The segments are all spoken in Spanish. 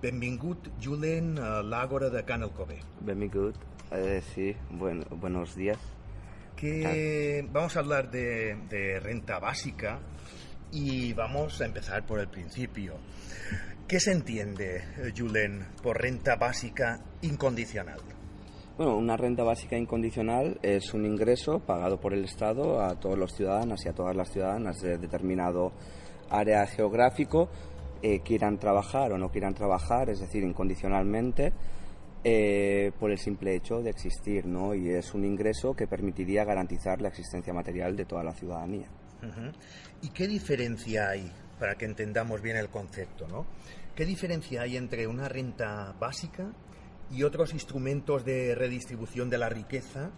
Benvingut, Julen, a l'Àgora de Can Alcover. Benvingut, eh, sí, bueno, buenos días. Que vamos a hablar de, de renta básica y vamos a empezar por el principio. ¿Qué se entiende, eh, Julen, por renta básica incondicional? Bueno, una renta básica incondicional es un ingreso pagado por el Estado a todos los ciudadanos y a todas las ciudadanas de determinado área geográfico, eh, quieran trabajar o no quieran trabajar, es decir, incondicionalmente, eh, por el simple hecho de existir, ¿no? Y es un ingreso que permitiría garantizar la existencia material de toda la ciudadanía. ¿Y qué diferencia hay, para que entendamos bien el concepto, ¿no? ¿Qué diferencia hay entre una renta básica y otros instrumentos de redistribución de la riqueza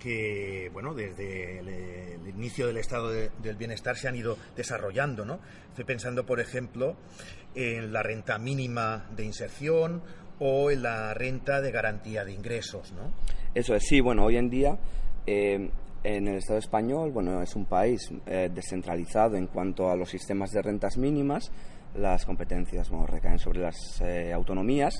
que, bueno, desde el, inicio del estado de- del bienestar se han ido desarrollando, ¿no? Estoy pensando, por ejemplo, en la renta mínima de inserción o en la renta de garantía de ingresos, ¿no? Eso es, sí, bueno, hoy en día eh, en el Estado español, bueno, es un país eh, descentralizado en cuanto a los sistemas de rentas mínimas, las competencias bueno, recaen sobre las eh, autonomías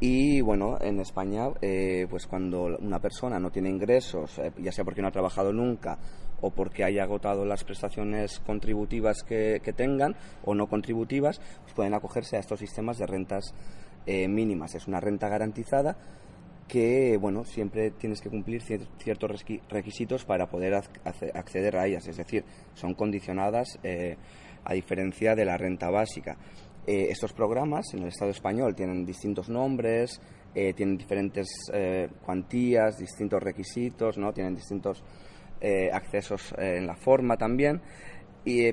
y bueno, en España, eh, pues cuando una persona no tiene ingresos, eh, ya sea porque no ha trabajado nunca o porque haya agotado las prestaciones contributivas que, que tengan o no contributivas, pues pueden acogerse a estos sistemas de rentas eh, mínimas. Es una renta garantizada que bueno siempre tienes que cumplir cier- ciertos requisitos para poder acceder a ellas es decir son condicionadas eh, a diferencia de la renta básica Eh, estos programas en el Estado español tienen distintos nombres eh, tienen diferentes eh, cuantías distintos requisitos no tienen distintos eh, accesos en la forma también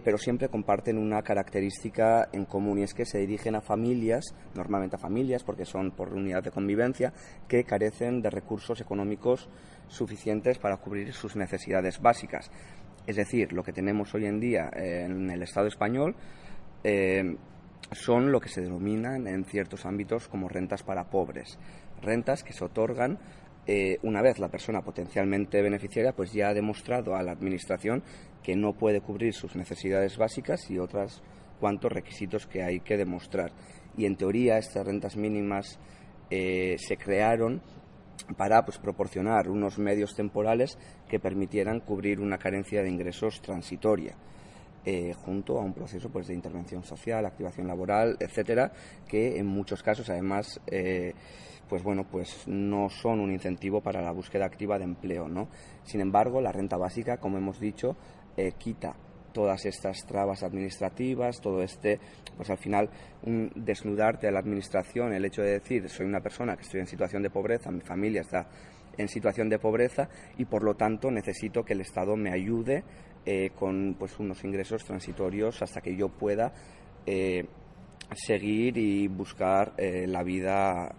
pero siempre comparten una característica en común y es que se dirigen a familias, normalmente a familias porque son por unidad de convivencia, que carecen de recursos económicos suficientes para cubrir sus necesidades básicas. Es decir, lo que tenemos hoy en día en el Estado español son lo que se denominan en ciertos ámbitos como rentas para pobres, rentas que se otorgan eh, una vez la persona potencialmente beneficiaria pues ya ha demostrado a la administración que no puede cubrir sus necesidades básicas y otros cuantos requisitos que hay que demostrar. Y en teoría estas rentas mínimas eh, se crearon para pues, proporcionar unos medios temporales que permitieran cubrir una carencia de ingresos transitoria. Eh, junto a un proceso pues, de intervención social, activación laboral, etcétera, que en muchos casos además eh, pues bueno, pues no son un incentivo para la búsqueda activa de empleo, ¿no? Sin embargo, la renta básica, como hemos dicho, eh, quita todas estas trabas administrativas, todo este, pues al final, un desnudarte a la administración, el hecho de decir, soy una persona que estoy en situación de pobreza, mi familia está en situación de pobreza y por lo tanto necesito que el Estado me ayude eh, con pues unos ingresos transitorios hasta que yo pueda eh, seguir y buscar eh, la vida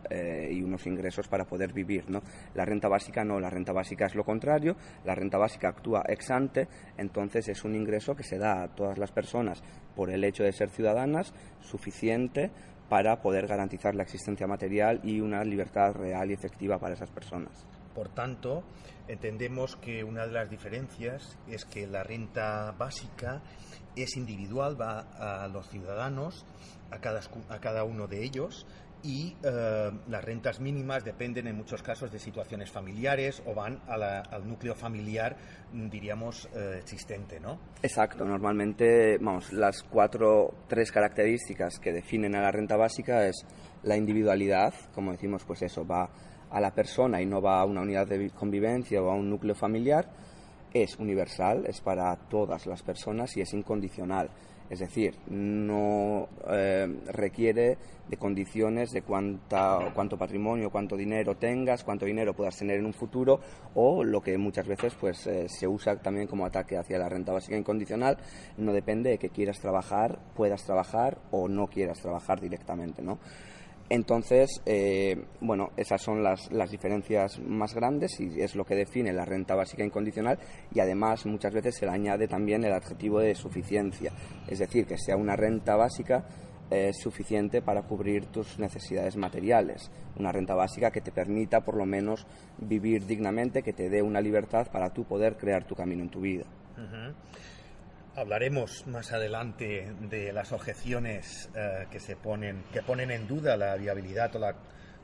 y unos ingresos para poder vivir. ¿no? La renta básica no, la renta básica es lo contrario, la renta básica actúa ex ante, entonces es un ingreso que se da a todas las personas por el hecho de ser ciudadanas suficiente para poder garantizar la existencia material y una libertad real y efectiva para esas personas. Por tanto, entendemos que una de las diferencias es que la renta básica es individual, va a los ciudadanos, a cada, a cada uno de ellos, y eh, las rentas mínimas dependen en muchos casos de situaciones familiares o van al núcleo familiar, diríamos, eh, existente, ¿no? Exacto, normalmente, vamos, las cuatro, tres características que definen a la renta básica es la individualidad, como decimos, pues eso, va a la persona y no va a una unidad de vi- convivencia o a un núcleo familiar, es universal, es para todas las personas y es incondicional. Es decir, no eh, requiere de condiciones de cuánta, cuánto patrimonio, cuánto dinero tengas, cuánto dinero puedas tener en un futuro o lo que muchas veces pues, eh, se usa también como ataque hacia la renta básica incondicional. No depende de que quieras trabajar, puedas trabajar o no quieras trabajar directamente. ¿no? Entonces, eh, bueno, esas son las, las diferencias más grandes y es lo que define la renta básica incondicional y además muchas veces se le añade también el adjetivo de suficiencia, es decir, que sea una renta básica eh, suficiente para cubrir tus necesidades materiales, una renta básica que te permita por lo menos vivir dignamente, que te dé una libertad para tú poder crear tu camino en tu vida. Ujú. Hablaremos más adelante de las objeciones eh, que se ponen, que ponen en duda la viabilidad o la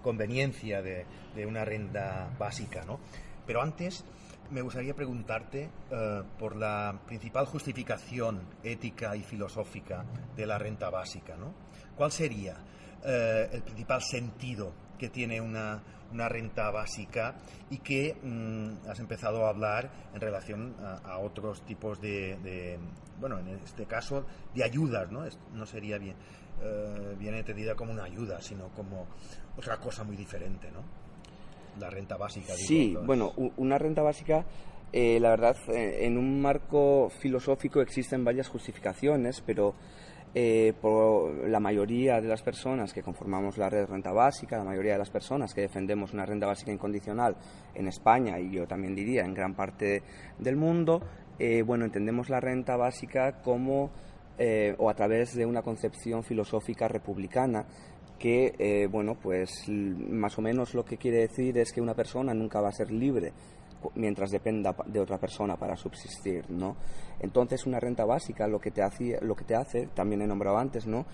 conveniencia de, una renta básica, ¿no? Pero antes me gustaría preguntarte eh, por la principal justificación ética y filosófica de la renta básica, ¿no? ¿Cuál sería eh, el principal sentido que tiene una, una renta básica y que mm, has empezado a hablar en relación a, otros tipos de, bueno, en este caso, de ayudas, ¿no? no sería bien, eh, bien entendida como una ayuda, sino como otra cosa muy diferente, ¿no? La renta básica. sí, bueno, una renta básica... Eh, la verdad, eh, en un marco filosófico existen varias justificaciones, pero eh, por la mayoría de las personas que conformamos la red renta básica, la mayoría de las personas que defendemos una renta básica incondicional en España y yo también diría en gran parte del mundo, eh, bueno, entendemos la renta básica como eh, o a través de una concepción filosófica republicana que, bueno, pues más o menos lo que quiere decir es que una persona nunca va a ser libre mientras dependa de otra persona para subsistir, ¿no? Entonces una renta básica lo que te hace, lo que te hace también he nombrado antes, ¿no?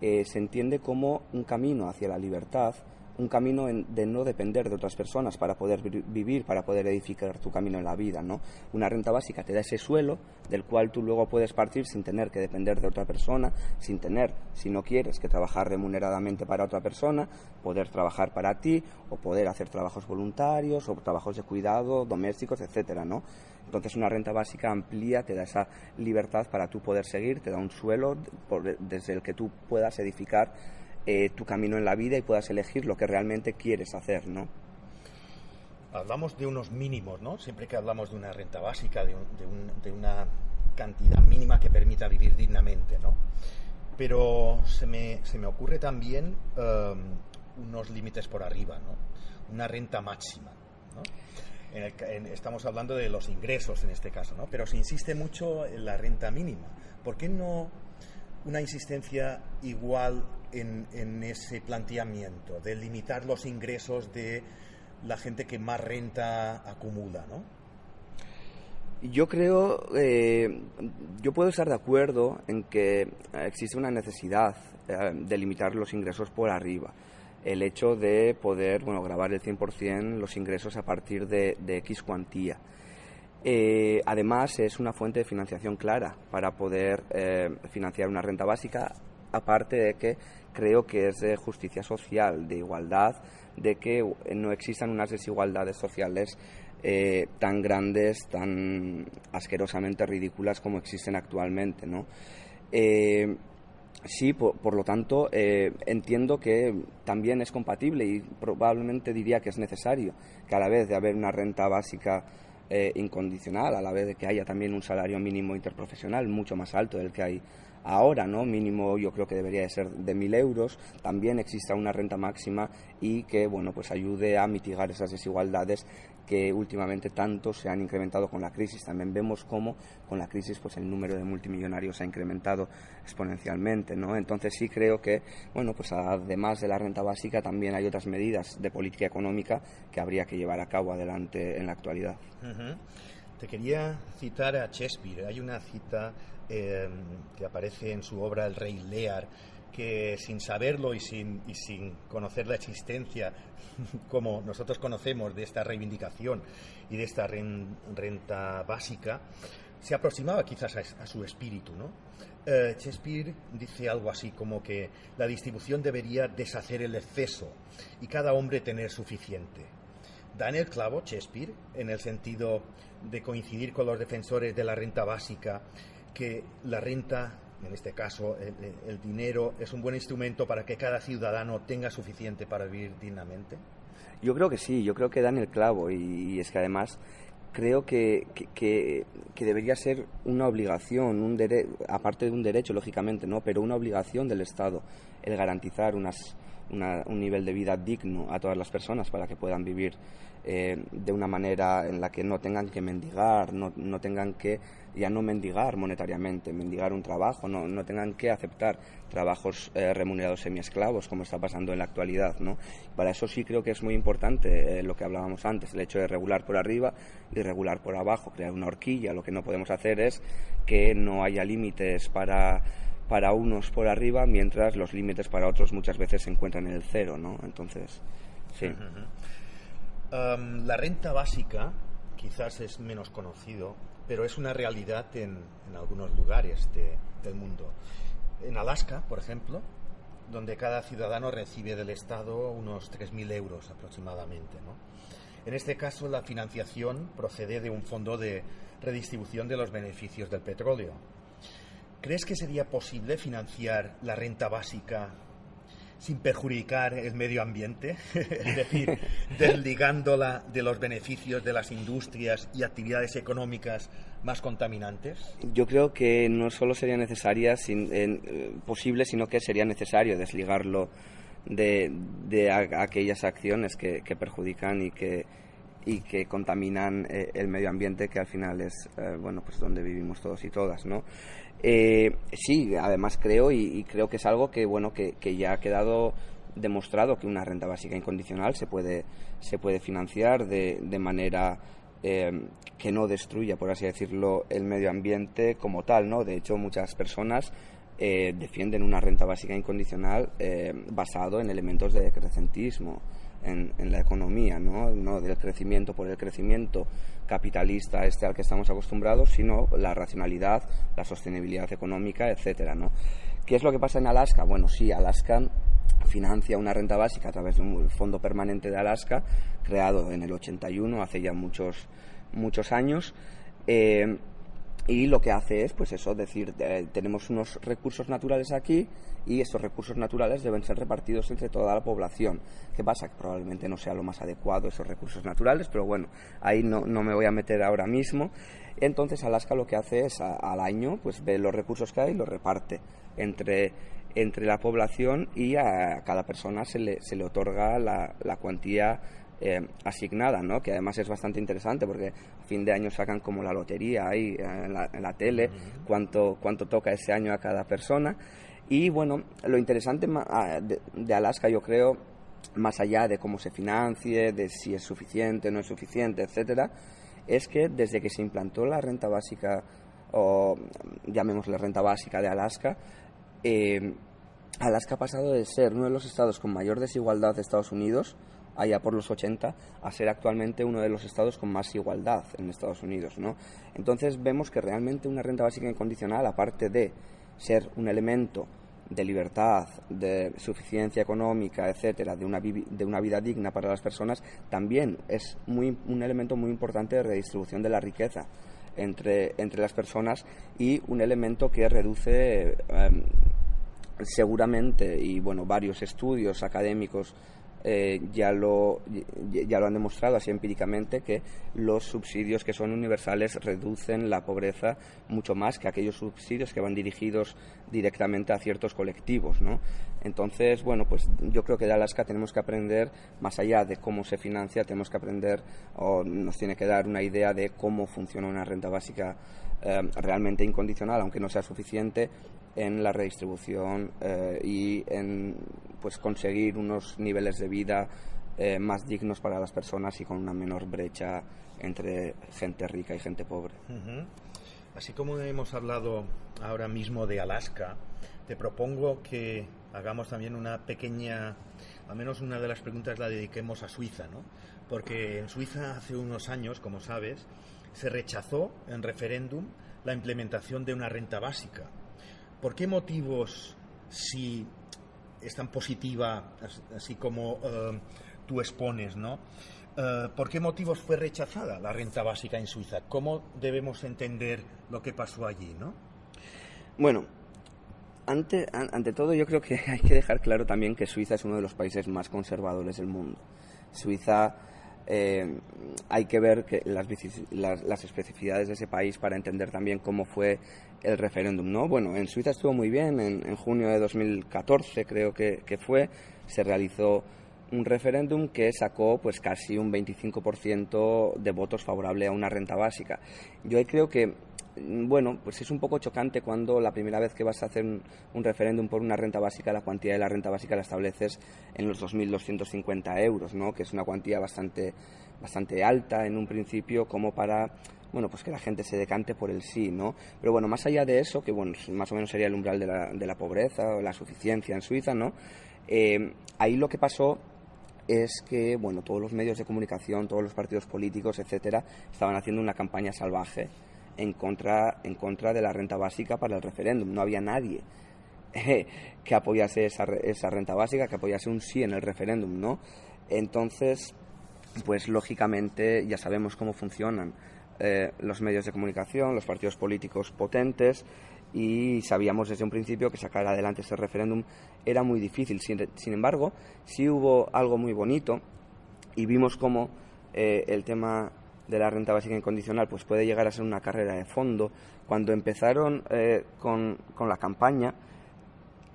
Eh, se entiende como un camino hacia la libertad un camino de no depender de otras personas para poder vivir, para poder edificar tu camino en la vida, ¿no? Una renta básica te da ese suelo del cual tú luego puedes partir sin tener que depender de otra persona, sin tener, si no quieres, que trabajar remuneradamente para otra persona, poder trabajar para ti o poder hacer trabajos voluntarios o trabajos de cuidado, domésticos, etcétera, ¿no? Entonces una renta básica amplía, te da esa libertad para tú poder seguir, te da un suelo desde el que tú puedas edificar eh, tu camino en la vida y puedas elegir lo que realmente quieres hacer, ¿no? Hablamos de unos mínimos, ¿no? Siempre que hablamos de una renta básica, de, una cantidad mínima que permita vivir dignamente, ¿no? Pero se me, se me ocurre también um, unos límites por arriba, ¿no? Una renta máxima, estamos hablando de los ingresos en este caso, ¿no? Pero se insiste mucho en la renta mínima. ¿Por qué no una insistencia igual en, ese planteamiento de limitar los ingresos de la gente que más renta acumula, ¿no? Yo creo, eh, yo puedo estar de acuerdo en que existe una necesidad eh, de limitar los ingresos por arriba. El hecho de poder, bueno, grabar el 100% los ingresos a partir de X cuantía. Eh, además, es una fuente de financiación clara para poder eh, financiar una renta básica, aparte de que creo que es de justicia social, de igualdad, de que no existan unas desigualdades sociales eh, tan grandes, tan asquerosamente ridículas como existen actualmente, sí, por, lo tanto, entiendo que también es compatible y probablemente diría que es necesario que a la vez de haber una renta básica eh, incondicional, a la vez de que haya también un salario mínimo interprofesional mucho más alto del que hay ahora, ¿no? Mínimo yo creo que debería de ser de mil euros, también exista una renta máxima y que, bueno, pues ayude a mitigar esas desigualdades que últimamente tanto se han incrementado con la crisis. También vemos cómo con la crisis pues el número de multimillonarios ha incrementado exponencialmente, ¿no? Entonces sí creo que, bueno, pues además de la renta básica también hay otras medidas de política económica que habría que llevar a cabo adelante en la actualidad. Te quería citar a Shakespeare. Hay una cita eh, que aparece en su obra El Rey Lear que sin saberlo y sin, y sin conocer la existencia, como nosotros conocemos, de esta reivindicación y de esta renta básica, se aproximaba quizás a, su espíritu. ¿no? Eh, Shakespeare dice algo así como que la distribución debería deshacer el exceso y cada hombre tener suficiente. Da en el clavo Shakespeare en el sentido de coincidir con los defensores de la renta básica que la renta en este caso el, dinero, es un buen instrumento para que cada ciudadano tenga suficiente para vivir dignamente? Yo creo que sí, yo creo que dan el clavo y, es que además creo que, que, debería ser una obligación, un aparte de un derecho, lógicamente, ¿no? pero una obligación del Estado el garantizar unas, un nivel de vida digno a todas las personas para que puedan vivir eh, de una manera en la que no tengan que mendigar, no, no, tengan que ya no mendigar monetariamente, mendigar un trabajo, no, no tengan que aceptar trabajos eh, remunerados semiesclavos como está pasando en la actualidad. ¿no? Para eso sí creo que es muy importante eh, lo que hablábamos antes, el hecho de regular por arriba y regular por abajo, crear una horquilla. Lo que no podemos hacer es que no haya límites para para unos por arriba, mientras los límites para otros muchas veces se encuentran en el cero, ¿no? Entonces, sí. La renta básica quizás es menos conocido, pero es una realidad en, algunos lugares del mundo. En Alaska, por ejemplo, donde cada ciudadano recibe del Estado unos 3.000 euros aproximadamente. En este caso, la financiación procede de un fondo de redistribución de los beneficios del petróleo, ¿Crees que sería posible financiar la renta básica sin perjudicar el medio ambiente? es decir, desligándola de los beneficios de las industrias y actividades económicas más contaminantes? Yo creo que no solo sería necesaria, sin, eh, posible, sino que sería necesario desligarlo de, aquellas acciones que, perjudican y que, y que contaminan eh, el medio ambiente, que al final es eh, bueno pues donde vivimos todos y todas, ¿no? Eh, sí, además creo y, creo que es algo que bueno que, ya ha quedado demostrado que una renta básica incondicional se puede se puede financiar de, manera eh, que no destruya, por así decirlo, el medio ambiente como tal, ¿no? De hecho, muchas personas eh, defienden una renta básica incondicional basado en elementos de decrecentismo en, la economía, ¿no? no del crecimiento por el crecimiento capitalista este al que estamos acostumbrados, sino la racionalidad, la sostenibilidad económica, etcétera, ¿no? ¿Qué es lo que pasa en Alaska? Bueno, sí, Alaska financia una renta básica a través de un fondo permanente de Alaska, creado en el 81, hace ya muchos, muchos años. Eh, y lo que hace es, pues eso, decir, eh, tenemos unos recursos naturales aquí y estos recursos naturales deben ser repartidos entre toda la población. ¿Qué pasa? Que probablemente no sea lo más adecuado esos recursos naturales, pero bueno, ahí no, no me voy a meter ahora mismo. Entonces Alaska lo que hace es al año, pues ve los recursos que hay y los reparte entre, entre la población y a cada persona se le, se le otorga la, la cuantía eh, asignada, ¿no? que además es bastante interesante porque a fin de año sacan como la lotería ahí eh, en la, en la tele, cuánto, cuánto toca ese año a cada persona. Y bueno, lo interesante ah, de, Alaska yo creo, más allá de cómo se financie, de si es suficiente, no es suficiente, etcétera, es que desde que se implantó la renta básica, o llamémosle renta básica de Alaska, eh, Alaska ha pasado de ser uno de los estados con mayor desigualdad de Estados Unidos allá por los 80 a ser actualmente uno de los estados con más igualdad en Estados Unidos. ¿no? Entonces vemos que realmente una renta básica incondicional, aparte de ser un elemento de libertad, de suficiencia económica, etcétera, de una, de una vida digna para las personas, también es muy, un elemento muy importante de redistribución de la riqueza entre, entre las personas y un elemento que reduce em, seguramente, y bueno, varios estudios académicos eh, ya, lo, ya lo han demostrado así empíricamente que los subsidios que son universales reducen la pobreza mucho más que aquellos subsidios que van dirigidos directamente a ciertos colectivos. ¿no? Entonces, bueno, pues yo creo que de Alaska tenemos que aprender, más allá de cómo se financia, tenemos que aprender o nos tiene que dar una idea de cómo funciona una renta básica eh, realmente incondicional, aunque no sea suficiente, en la redistribución eh, y en pues conseguir unos niveles de vida eh, más dignos para las personas y con una menor brecha entre gente rica y gente pobre. Así como hemos hablado ahora mismo de Alaska, te propongo que hagamos también una pequeña, al menos una de las preguntas la dediquemos a Suiza, ¿no? Porque en Suiza hace unos años, como sabes, se rechazó en referéndum la implementación de una renta básica. ¿Por qué motivos, si es tan positiva, así como eh, tú expones, ¿no? Eh, ¿Por qué motivos fue rechazada la renta básica en Suiza? ¿Cómo debemos entender lo que pasó allí, no? Bueno, ante, ante todo yo creo que hay que dejar claro también que Suiza es uno de los países más conservadores del mundo. Suiza eh, hay que ver las, las, especificidades de ese país para entender también cómo fue el referéndum. ¿no? Bueno, en Suiza estuvo muy bien, en, junio de 2014 creo que, que, fue, se realizó un referéndum que sacó pues casi un 25% de votos favorable a una renta básica. Yo creo que bueno, pues es un poco chocante cuando la primera vez que vas a hacer un, referéndum por una renta básica, la cuantía de la renta básica la estableces en los 2.250 euros, ¿no? que es una cuantía bastante, bastante alta en un principio como para bueno, pues que la gente se decante por el sí, ¿no? Pero bueno, más allá de eso, que bueno, más o menos sería el umbral de la, de la pobreza o la suficiencia en Suiza, ¿no? Eh, ahí lo que pasó es que, bueno, todos los medios de comunicación, todos los partidos políticos, etcétera, estaban haciendo una campaña salvaje en contra, en contra de la renta básica para el referéndum. No había nadie que apoyase esa, esa renta básica, que apoyase un sí en el referéndum, ¿no? Entonces, pues lógicamente ya sabemos cómo funcionan eh, los medios de comunicación, los partidos políticos potentes y sabíamos desde un principio que sacar adelante ese referéndum era muy difícil. Sin, embargo, sí hubo algo muy bonito y vimos cómo eh, el tema de la renta básica incondicional pues puede llegar a ser una carrera de fondo. Cuando empezaron eh, con, con, la campaña,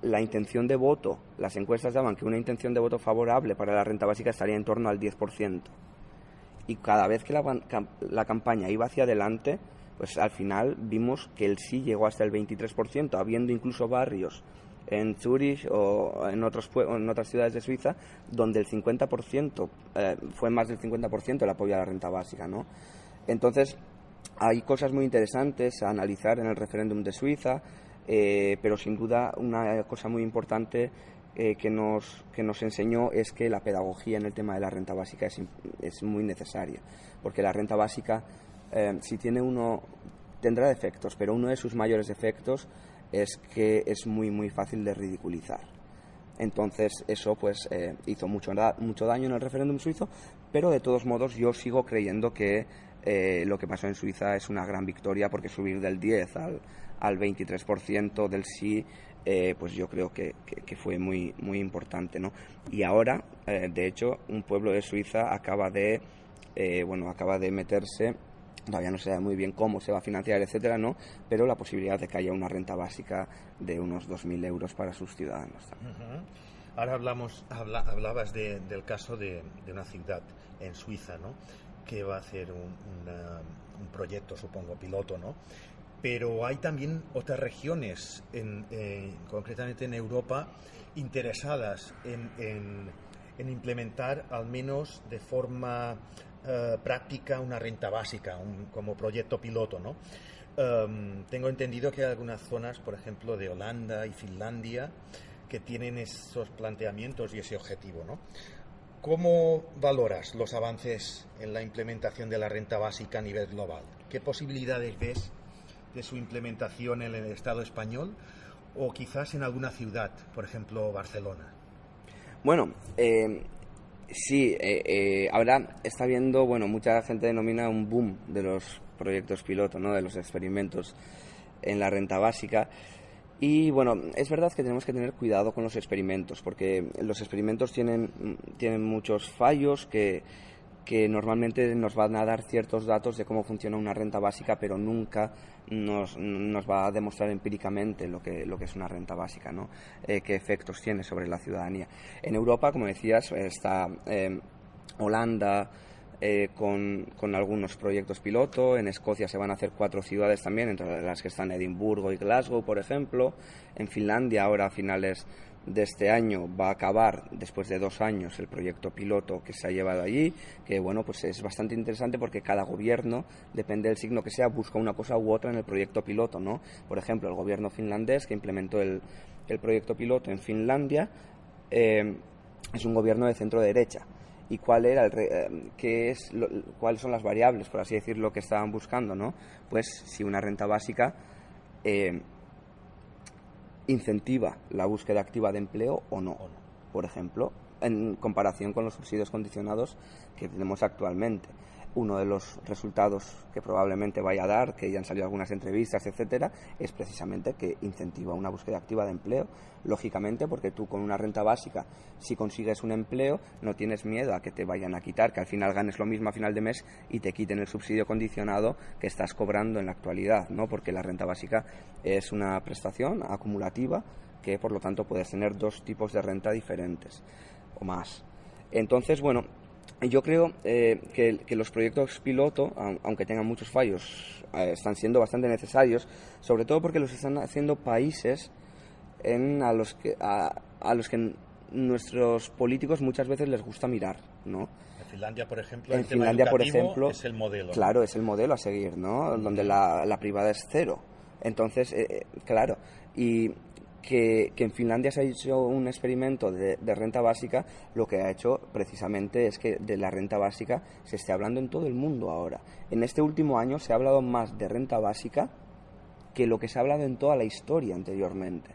la intención de voto, las encuestas daban que una intención de voto favorable para la renta básica estaría en torno al 10%. Y cada vez que la, la campaña iba hacia adelante, pues al final vimos que el sí llegó hasta el 23%, habiendo incluso barrios en Zurich o en, otros, en otras ciudades de Suiza, donde el 50%, eh, fue más del 50% el apoyo a la renta básica. ¿no? Entonces, hay cosas muy interesantes a analizar en el referéndum de Suiza, eh, pero sin duda una cosa muy importante eh, que, nos, que nos enseñó es que la pedagogía en el tema de la renta básica es, es muy necesaria, porque la renta básica, si tiene uno, tendrá defectos, pero uno de sus mayores defectos es que es muy muy fácil de ridiculizar. Entonces eso pues eh, hizo mucho, mucho daño en el referéndum suizo, pero de todos modos yo sigo creyendo que eh, lo que pasó en Suiza es una gran victoria porque subir del 10 al, al 23% del sí eh, pues yo creo que, fue muy, muy importante. ¿no? Y ahora, de hecho, un pueblo de Suiza acaba de, bueno, acaba de meterse todavía no se sabe muy bien cómo se va a financiar, etcétera, ¿no? Pero la posibilidad de que haya una renta básica de unos 2.000 euros para sus ciudadanos. Ahora hablamos, hablabas del caso de, una ciudad en Suiza, ¿no? Que va a hacer un, proyecto, supongo, piloto, ¿no? Pero hay también otras regiones, en, concretamente en Europa, interesadas en, en implementar al menos de forma eh, práctica una renta básica como proyecto piloto, ¿no? Em, tengo entendido que hay algunas zonas, por ejemplo, de Holanda y Finlandia, que tienen esos planteamientos y ese objetivo, ¿no? ¿Cómo valoras los avances en la implementación de la renta básica a nivel global? ¿Qué posibilidades ves de su implementación en el Estado español o quizás en alguna ciudad, por ejemplo, Barcelona? Bueno, eh, Sí, eh, eh, ahora está viendo, bueno, mucha gente denomina un boom de los proyectos piloto, ¿no? de los experimentos en la renta básica. Y bueno, es verdad que tenemos que tener cuidado con los experimentos, porque los experimentos tienen, tienen muchos fallos que, que normalmente nos van a dar ciertos datos de cómo funciona una renta básica, pero nunca nos, va a demostrar empíricamente lo que, lo que es una renta básica, ¿no? Eh, qué efectos tiene sobre la ciudadanía. En Europa, como decías, está eh, Holanda, eh, con, con, algunos proyectos piloto. En Escocia se van a hacer cuatro ciudades también, entre las que están Edimburgo y Glasgow, por ejemplo. En Finlandia, ahora a finales de este año va a acabar después de dos años el proyecto piloto que se ha llevado allí, que bueno, pues es bastante interesante porque cada gobierno, depende del signo que sea, busca una cosa u otra en el proyecto piloto, ¿no? Por ejemplo, el gobierno finlandés que implementó el, el proyecto piloto en Finlandia eh, es un gobierno de centro derecha. ¿Y cuál era eh, qué es, cuáles son las variables, por así decirlo, que estaban buscando, ¿no? Pues si una renta básica eh, incentiva la búsqueda activa de empleo o no. Por ejemplo, en comparación con los subsidios condicionados que tenemos actualmente uno de los resultados que probablemente vaya a dar, que ya han salido algunas entrevistas, etcétera, es precisamente que incentiva una búsqueda activa de empleo. Lógicamente, porque tú con una renta básica, si consigues un empleo, no tienes miedo a que te vayan a quitar, que al final ganes lo mismo a final de mes y te quiten el subsidio condicionado que estás cobrando en la actualidad, ¿no? Porque la renta básica es una prestación acumulativa que, por lo tanto, puedes tener dos tipos de renta diferentes o más. Entonces, bueno, yo creo eh, que, los proyectos piloto, aunque tengan muchos fallos, eh, están siendo bastante necesarios, sobre todo porque los están haciendo países en, a, los que, a, los que nuestros políticos muchas veces les gusta mirar, ¿no? Finlandia, por ejemplo, en Finlandia, por ejemplo, es el modelo. Claro, es el modelo a seguir, ¿no? Donde la, la privada es cero. Entonces, eh, claro, y que, en Finlandia se ha hecho un experimento de, renta básica, lo que ha hecho precisamente es que de la renta básica se esté hablando en todo el mundo ahora. En este último año se ha hablado más de renta básica que lo que se ha hablado en toda la historia anteriormente.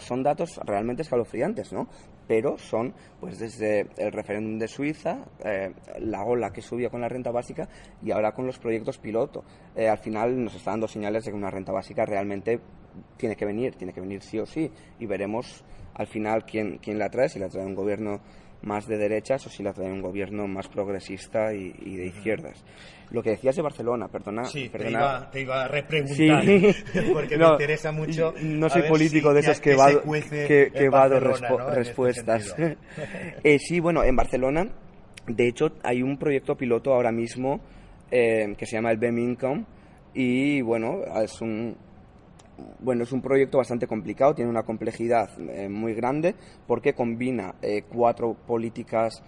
son datos realmente escalofriantes, ¿no? Pero son, pues desde el referéndum de Suiza, eh, la ola que subió con la renta básica y ahora con los proyectos piloto. Eh, al final nos está dando señales de que una renta básica realmente tiene que venir, tiene que venir sí o sí, y veremos al final quién, quién la trae, si la trae un gobierno más de derechas o si la trae un gobierno más progresista y, de izquierdas. Lo que decías de Barcelona, perdona. Sí, perdona. Te, iba, a repreguntar, porque me interesa mucho. No soy político de esos que, va, que, que va este respuestas. eh, sí, bueno, en Barcelona, de hecho, hay un proyecto piloto ahora mismo eh, que se llama el BEM Income y, bueno, es un, bueno, es un proyecto bastante complicado, tiene una complejidad eh, muy grande porque combina eh, cuatro políticas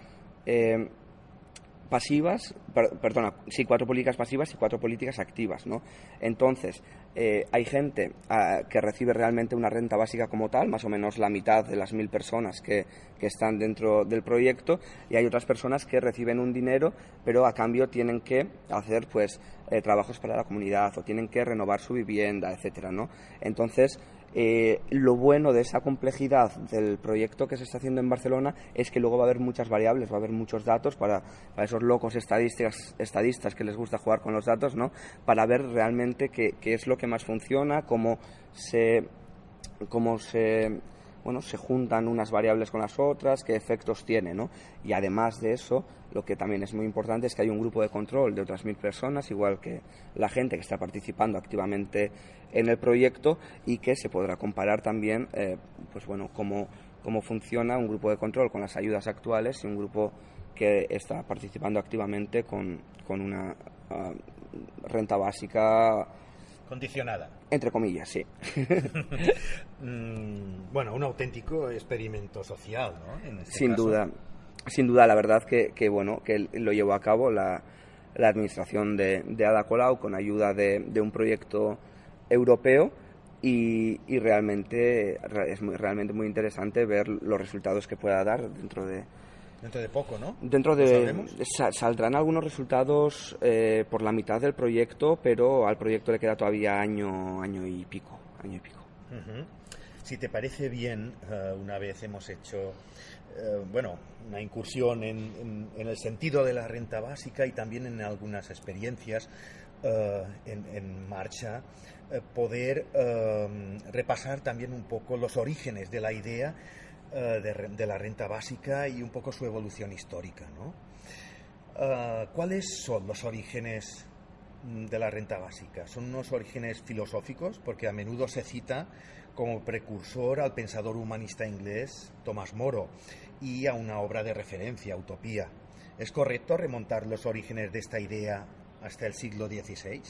pasivas, perdona, sí, cuatro políticas pasivas y cuatro políticas activas, ¿no? Entonces, eh, hay gente ah, que recibe realmente una renta básica como tal, más o menos la mitad de las mil personas que, que, están dentro del proyecto, y hay otras personas que reciben un dinero, pero a cambio tienen que hacer, pues, eh, trabajos para la comunidad o tienen que renovar su vivienda, etcétera, ¿no? Entonces, eh, lo bueno de esa complejidad del proyecto que se está haciendo en Barcelona es que luego va a haber muchas variables, va a haber muchos datos para, esos locos estadistas, estadistas que les gusta jugar con los datos, ¿no? Para ver realmente qué, qué es lo que más funciona, cómo se, cómo se bueno, se juntan unas variables con las otras, qué efectos tiene, ¿no? Y además de eso, lo que también es muy importante es que hay un grupo de control de otras mil personas, igual que la gente que está participando activamente en el proyecto y que se podrá comparar también, eh, pues bueno, cómo, cómo funciona un grupo de control con las ayudas actuales y un grupo que está participando activamente con, con una ah, renta básica Condicionada. Entre comillas, sí. Mm, bueno, un auténtico experimento social, ¿no? Este sin duda, sin duda, la verdad que, que, bueno, que lo llevó a cabo la, la administración de, de, Ada Colau con ayuda de, de un proyecto europeo y, y, realmente es muy, realmente muy interesante ver los resultados que pueda dar dentro de, Dentro de poco, ¿no? Dentro de... saldrán algunos resultados eh, por la mitad del proyecto, pero al proyecto le queda todavía año, año y pico. Año y pico. Si te parece bien, eh, una vez hemos hecho, eh, bueno, una incursión en, el sentido de la renta básica y también en algunas experiencias en, en, marcha, poder repasar también un poco los orígenes de la idea eh, de, la renta básica y un poco su evolución histórica. ¿no? Eh, ¿Cuáles son los orígenes mm, de la renta básica? Son unos orígenes filosóficos, porque a menudo se cita como precursor al pensador humanista inglés Tomás Moro y a una obra de referencia, Utopía. ¿Es correcto remontar los orígenes de esta idea hasta el siglo XVI?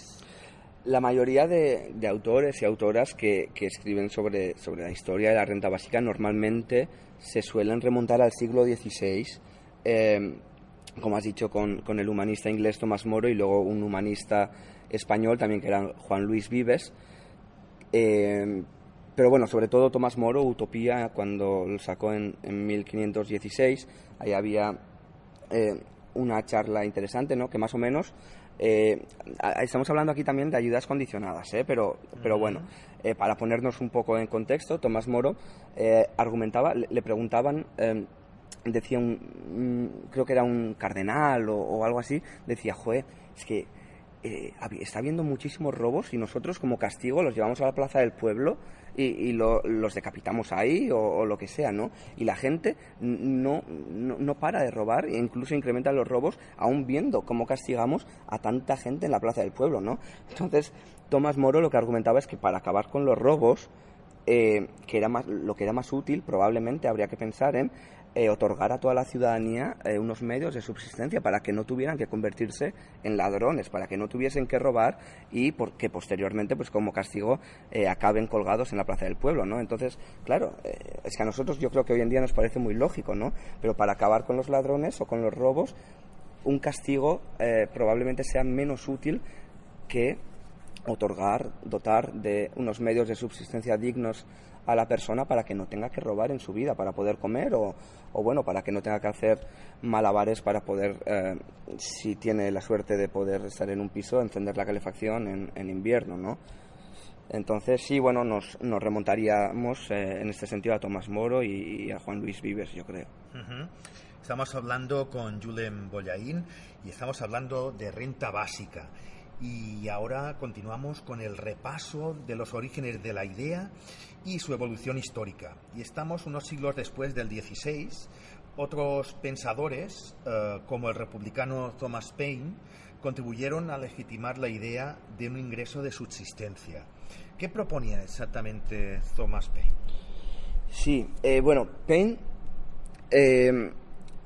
La mayoría de, autores y autoras que, escriben sobre, sobre, la historia de la renta básica normalmente se suelen remontar al siglo XVI, em, como has dicho, con, el humanista inglés Tomás Moro y luego un humanista español también que era Juan Luis Vives. Em, pero bueno, sobre todo Tomás Moro, Utopía, cuando lo sacó en, en 1516, ahí había eh, una charla interesante, ¿no? que más o menos eh, estamos hablando aquí también de ayudas condicionadas, ¿eh? pero, pero bueno, eh, para ponernos un poco en contexto, Tomás Moro argumentaba, le, preguntaban decía un, creo que era un cardenal o, algo así, decía, joder, es que eh, está habiendo muchísimos robos y nosotros como castigo los llevamos a la plaza del pueblo y, los decapitamos ahí o, lo que sea, ¿no? Y la gente no, no, para de robar e incluso incrementa los robos aún viendo cómo castigamos a tanta gente en la plaza del pueblo, ¿no? Entonces, Tomás Moro lo que argumentaba es que para acabar con los robos, eh, que era más, lo que era más útil, probablemente habría que pensar en eh, otorgar a toda la ciudadanía eh, unos medios de subsistencia para que no tuvieran que convertirse en ladrones, para que no tuviesen que robar y porque posteriormente, pues como castigo, eh, acaben colgados en la plaza del pueblo, ¿no? Entonces, claro, es que a nosotros yo creo que hoy en día nos parece muy lógico, ¿no? Pero para acabar con los ladrones o con los robos, un castigo probablemente sea menos útil que otorgar, dotar de unos medios de subsistencia dignos a la persona para que no tenga que robar en su vida, para poder comer o, bueno, para que no tenga que hacer malabares para poder, eh, si tiene la suerte de poder estar en un piso, encender la calefacción en, invierno, ¿no? Entonces, sí, bueno, nos, nos remontaríamos eh, en este sentido a Tomás Moro y, a Juan Luis Vives, yo creo. Estamos hablando con Julen Bollaín y estamos hablando de renta básica. Y ahora continuamos con el repaso de los orígenes de la idea y su evolución histórica. Y estamos unos siglos después del 16. Otros pensadores, eh, como el republicano Thomas Paine, contribuyeron a legitimar la idea de un ingreso de subsistencia. ¿Qué proponía exactamente Thomas Paine? Sí, eh, bueno, Paine, eh,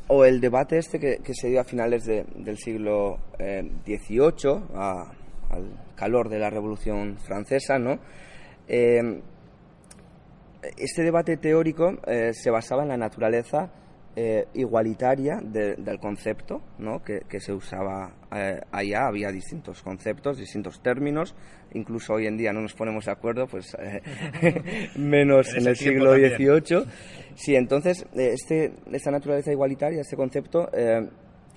o el debate este que, se dio a finales del siglo XVIII, al calor de la Revolución Francesa, ¿no? Este debate teórico eh, se basaba en la naturaleza eh, igualitaria del concepto ¿no? que, se usaba eh, allá. Había distintos conceptos, distintos términos. Incluso hoy en día no nos ponemos de acuerdo, pues menos en, el siglo XVIII. Sí, entonces este, esta naturaleza igualitaria, este concepto,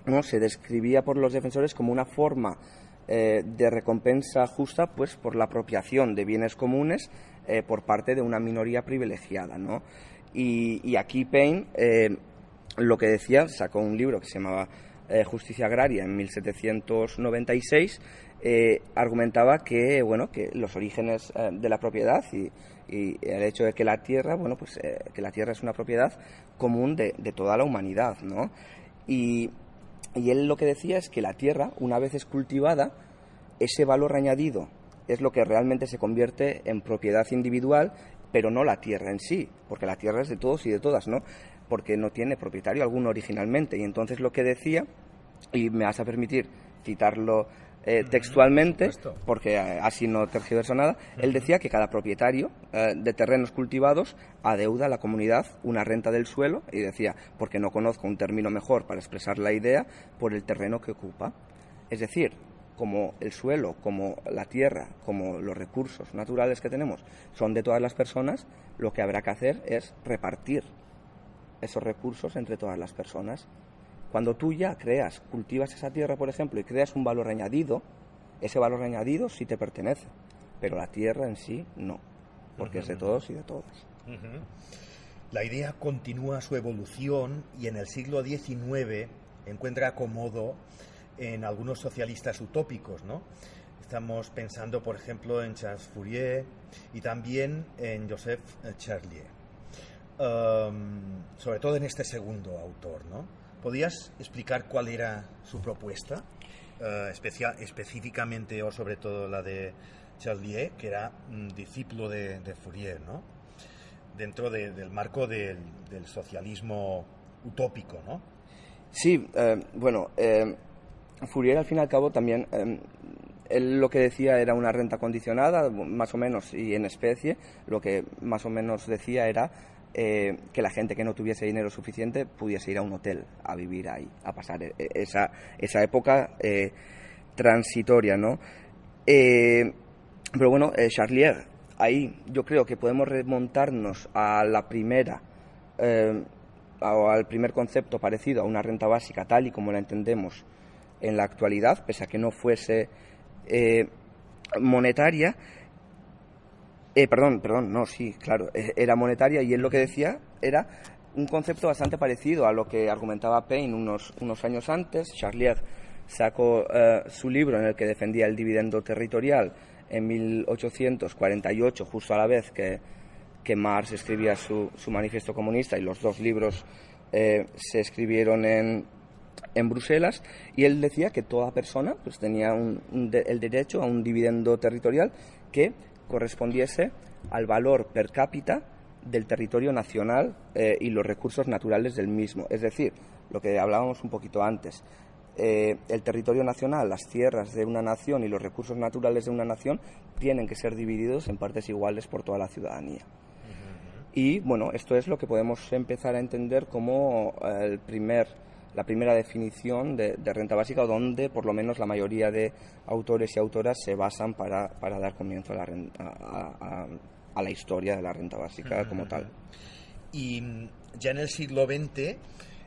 ¿no? se describía por los defensores como una forma de recompensa justa pues por la apropiación de bienes comunes eh, por parte de una minoría privilegiada. ¿no? Y, aquí Payne eh, lo que decía, sacó un libro que se llamaba eh, Justicia Agraria en 1796, argumentaba que, bueno, que los orígenes de la propiedad y, el hecho de que la tierra, bueno, pues que la tierra es una propiedad común de, toda la humanidad, ¿no? Y, y él lo que decía es que la tierra, una vez es cultivada, ese valor añadido es lo que realmente se convierte en propiedad individual, pero no la tierra en sí, porque la tierra es de todos y de todas, ¿no? Porque no tiene propietario alguno originalmente. Y entonces lo que decía, y me vas a permitir citarlo eh, textualmente, porque así no tergiverso nada, él decía que cada propietario eh, de terrenos cultivados adeuda a la comunidad una renta del suelo, y decía, porque no conozco un término mejor para expresar la idea, por el terreno que ocupa. Es decir, como el suelo, como la tierra, como los recursos naturales que tenemos son de todas las personas, lo que habrá que hacer es repartir esos recursos entre todas las personas. Cuando tú ya creas, cultivas esa tierra, por ejemplo, y creas un valor añadido, ese valor añadido sí te pertenece, pero la tierra en sí no, porque es de todos y de todas. La idea continúa su evolución y en el siglo XIX encuentra acomodo en algunos socialistas utópicos, ¿no? Estamos pensando, por ejemplo, en Charles Fourier y también en Joseph Charlier. Um, sobre todo en este segundo autor, ¿no? ¿Podrías explicar cuál era su propuesta, uh, especial, específicamente o sobre todo la de Charlier, que era un discípulo de, Fourier, ¿no? Dentro del marco del, socialismo utópico, ¿no? Sí, eh, bueno, eh, Fourier al fin y al cabo también em, él lo que decía era una renta condicionada, más o menos, y en especie, lo que más o menos decía era eh, que la gente que no tuviese dinero suficiente pudiese ir a un hotel a vivir ahí, a pasar e, e, esa, esa época eh, transitoria, ¿no? Eh, pero bueno, Charlier, ahí yo creo que podemos remontarnos a la primera o al primer concepto parecido a una renta básica tal y como la entendemos en la actualidad, pese a que no fuese eh, monetaria. Eh, perdón, perdón, no, sí, claro, eh, era monetaria y él lo que decía era un concepto bastante parecido a lo que argumentaba Payne unos, unos años antes. Charlier sacó eh, su libro en el que defendía el dividendo territorial en 1848, justo a la vez que, que Marx escribía su, su, manifiesto comunista y los dos libros se escribieron en, en, Bruselas y él decía que toda persona pues, tenía el derecho a un dividendo territorial que correspondiese al valor per cápita del territorio nacional eh, y los recursos naturales del mismo. Es decir, lo que hablábamos un poquito antes, eh, el territorio nacional, las tierras de una nación y los recursos naturales de una nación tienen que ser divididos en partes iguales por toda la ciudadanía. Y bueno, esto es lo que podemos empezar a entender como eh, el primer, la primera definición de, renta básica, donde por lo menos la mayoría de autores y autoras se basan para, para dar comienzo a la, renta, a, a la historia de la renta básica como tal. Y ya en el siglo XX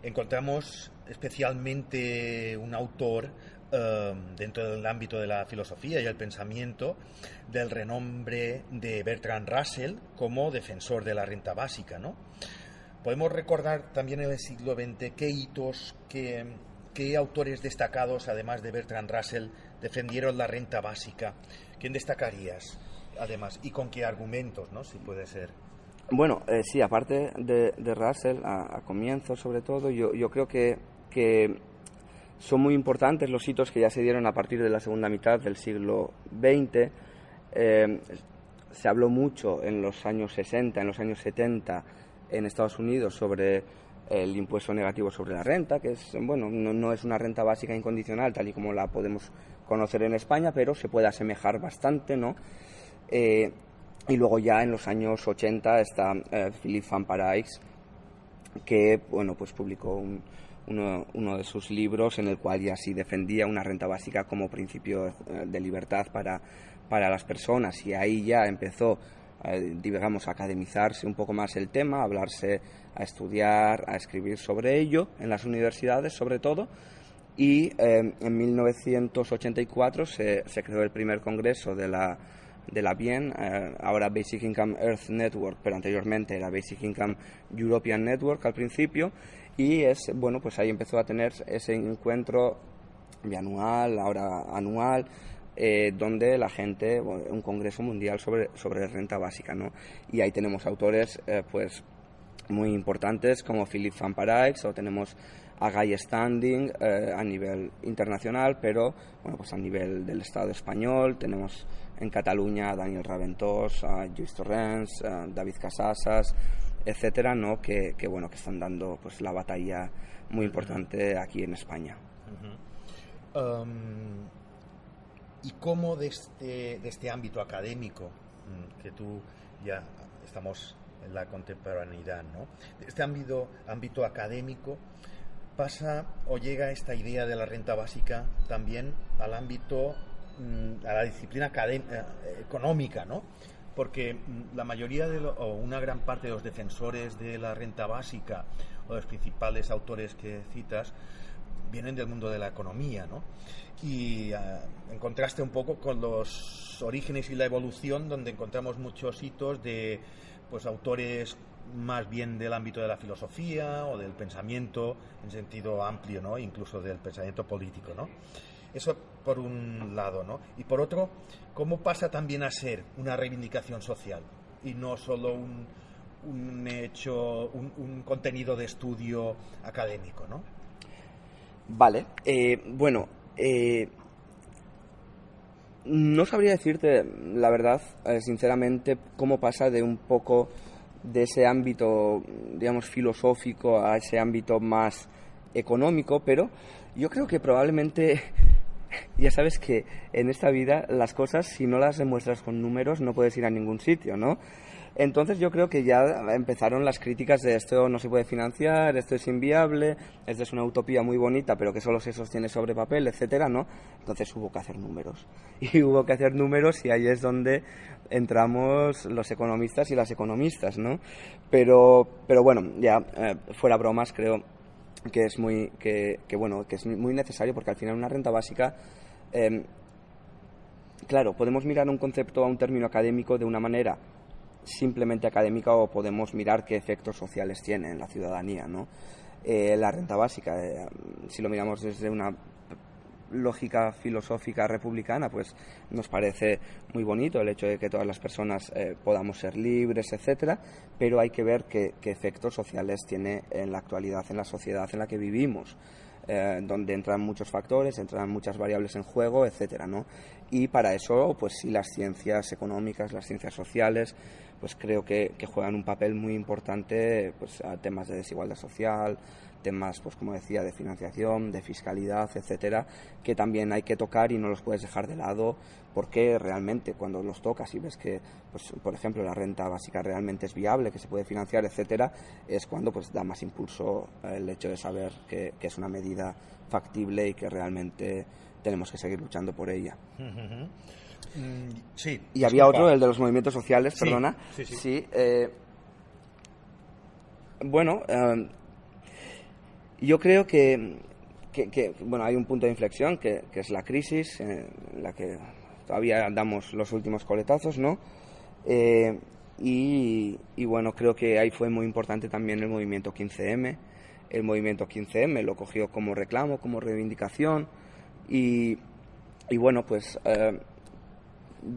encontramos especialmente un autor em, dentro del ámbito de la filosofía y el pensamiento del renombre de Bertrand Russell como defensor de la renta básica. ¿no? Podemos recordar también en el siglo XX qué hitos, qué, qué autores destacados, además de Bertrand Russell, defendieron la renta básica. ¿Quién destacarías? además, y con qué argumentos, ¿no? Si puede ser. Bueno, eh, sí, aparte de, Russell, a, comienzo sobre todo, yo, yo creo que, que, son muy importantes los hitos que ya se dieron a partir de la segunda mitad del siglo XX. Eh, se habló mucho en los años 60, en los años 70 en Estados Unidos sobre el impuesto negativo sobre la renta, que es, bueno, no, no, es una renta básica incondicional tal y como la podemos conocer en España, pero se puede asemejar bastante, ¿no? Eh, y luego ya en los años 80 está eh, Philippe Van Parijs, que bueno, pues publicó uno, uno, de sus libros en el cual ya sí defendía una renta básica como principio eh, de libertad para, para las personas. Y ahí ya empezó, digamos, academizarse un poco más el tema, hablarse, a estudiar, a escribir sobre ello en las universidades sobre todo. Y en 1984 se, se creó el primer congreso de la de la BIEN, eh, ahora Basic Income Earth Network, pero anteriormente era Basic Income European Network al principio, y es, bueno, pues ahí empezó a tener ese encuentro bianual, ahora anual, eh, donde la gente, un congreso mundial sobre, sobre renta básica, ¿no? Y ahí tenemos autores, eh, pues, muy importantes como Philip Van Parijs o tenemos a Guy Standing a nivel internacional, pero bueno, pues a nivel del Estado español tenemos en Cataluña a Daniel Raventós, a Lluís Torrens, a David Casasas, etcétera, ¿no? que, bueno, que están dando pues la batalla muy importante aquí en España. Um, ¿Y cómo de este, de este ámbito académico, mm, que tú ya estamos en la contemporaneidad, ¿no? De este ámbito, ámbito académico pasa o llega esta idea de la renta básica también al ámbito Mm, a la disciplina eh, económica, ¿no? Porque mm, la mayoría de o una gran parte de los defensores de la renta básica o los principales autores que citas vienen del mundo de la economía, ¿no? Y ah, en contraste un poco con los orígenes y la evolución, donde encontramos muchos hitos de pues autores más bien del ámbito de la filosofía o del pensamiento en sentido amplio, ¿no? Incluso del pensamiento político, ¿no? Eso por un lado, ¿no? Y por otro, ¿cómo pasa también a ser una reivindicación social y no solo un, un hecho, un, contenido de estudio académico, ¿no? Vale, eh, bueno, eh, no sabría decirte, la verdad, eh, sinceramente, cómo pasa de un poco de ese ámbito, digamos, filosófico a ese ámbito más económico, pero yo creo que probablemente ya sabes que en esta vida las cosas, si no las demuestras con números, no puedes ir a ningún sitio, ¿no? Entonces yo creo que ya empezaron las críticas de esto no se puede financiar, esto es inviable, esto es una utopía muy bonita, pero que solo se sostiene sobre papel, etcétera, ¿no? Entonces hubo que hacer números. Y hubo que hacer números y ahí es donde entramos los economistas y las economistas, ¿no? Pero, pero bueno, ya eh, fuera bromas, creo que es muy que, bueno que es muy necesario porque al final una renta básica em, claro podemos mirar un concepto a un término académico de una manera simplemente académica o podemos mirar qué efectos sociales tiene en la ciudadanía. ¿no? Eh, la renta básica, eh, si lo miramos desde una lógica filosófica republicana, pues nos parece muy bonito el hecho de que todas las personas eh, podamos ser libres, etcétera, pero hay que ver qué, efectos sociales tiene en la actualidad, en la sociedad en la que vivimos. Donde entran muchos factores, entran muchas variables en juego, etcétera, ¿no? Y para eso, pues sí, las ciencias económicas, las ciencias sociales, pues creo que, juegan un papel muy importante, pues a temas de desigualdad social, temas, pues como decía, de financiación, de fiscalidad, etcétera, que también hay que tocar y no los puedes dejar de lado porque realmente cuando los tocas y ves que, pues, por ejemplo, la renta básica realmente es viable, que se puede financiar, etcétera, es cuando pues da más impulso el hecho de saber que, es una medida factible y que realmente tenemos que seguir luchando por ella. Mm, sí. Y había otro, el de los movimientos sociales, perdona. Sí, sí. Eh, bueno, eh, yo creo que, bueno, hay un punto de inflexión que, es la crisis, en la que todavía damos los últimos coletazos, ¿no? Eh, y, bueno, creo que ahí fue muy importante también el movimiento 15M. El movimiento 15M lo cogió como reclamo, como reivindicación. Y, bueno, pues eh,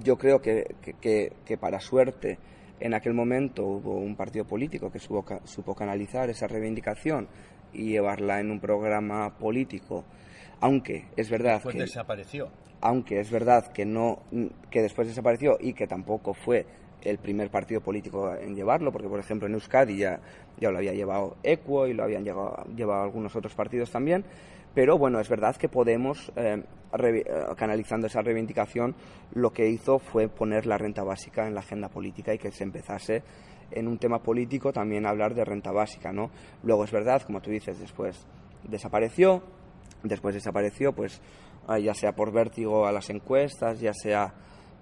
yo creo que, que, para suerte en aquel momento hubo un partido político que supo, supo canalizar esa reivindicación y llevarla en un programa político, aunque es verdad que desapareció. Aunque es verdad que no que después desapareció y que tampoco fue el primer partido político en llevarlo, porque por ejemplo en Euskadi ya, ya lo había llevado Equo y lo habían llevado, llevado algunos otros partidos también, pero bueno, es verdad que Podemos, eh, eh, canalizando esa reivindicación, lo que hizo fue poner la renta básica en la agenda política y que se empezase en un tema político también hablar de renta básica, ¿no? Luego es verdad, como tú dices, después desapareció, después desapareció, pues ah, ya sea por vértigo a las encuestas, ya sea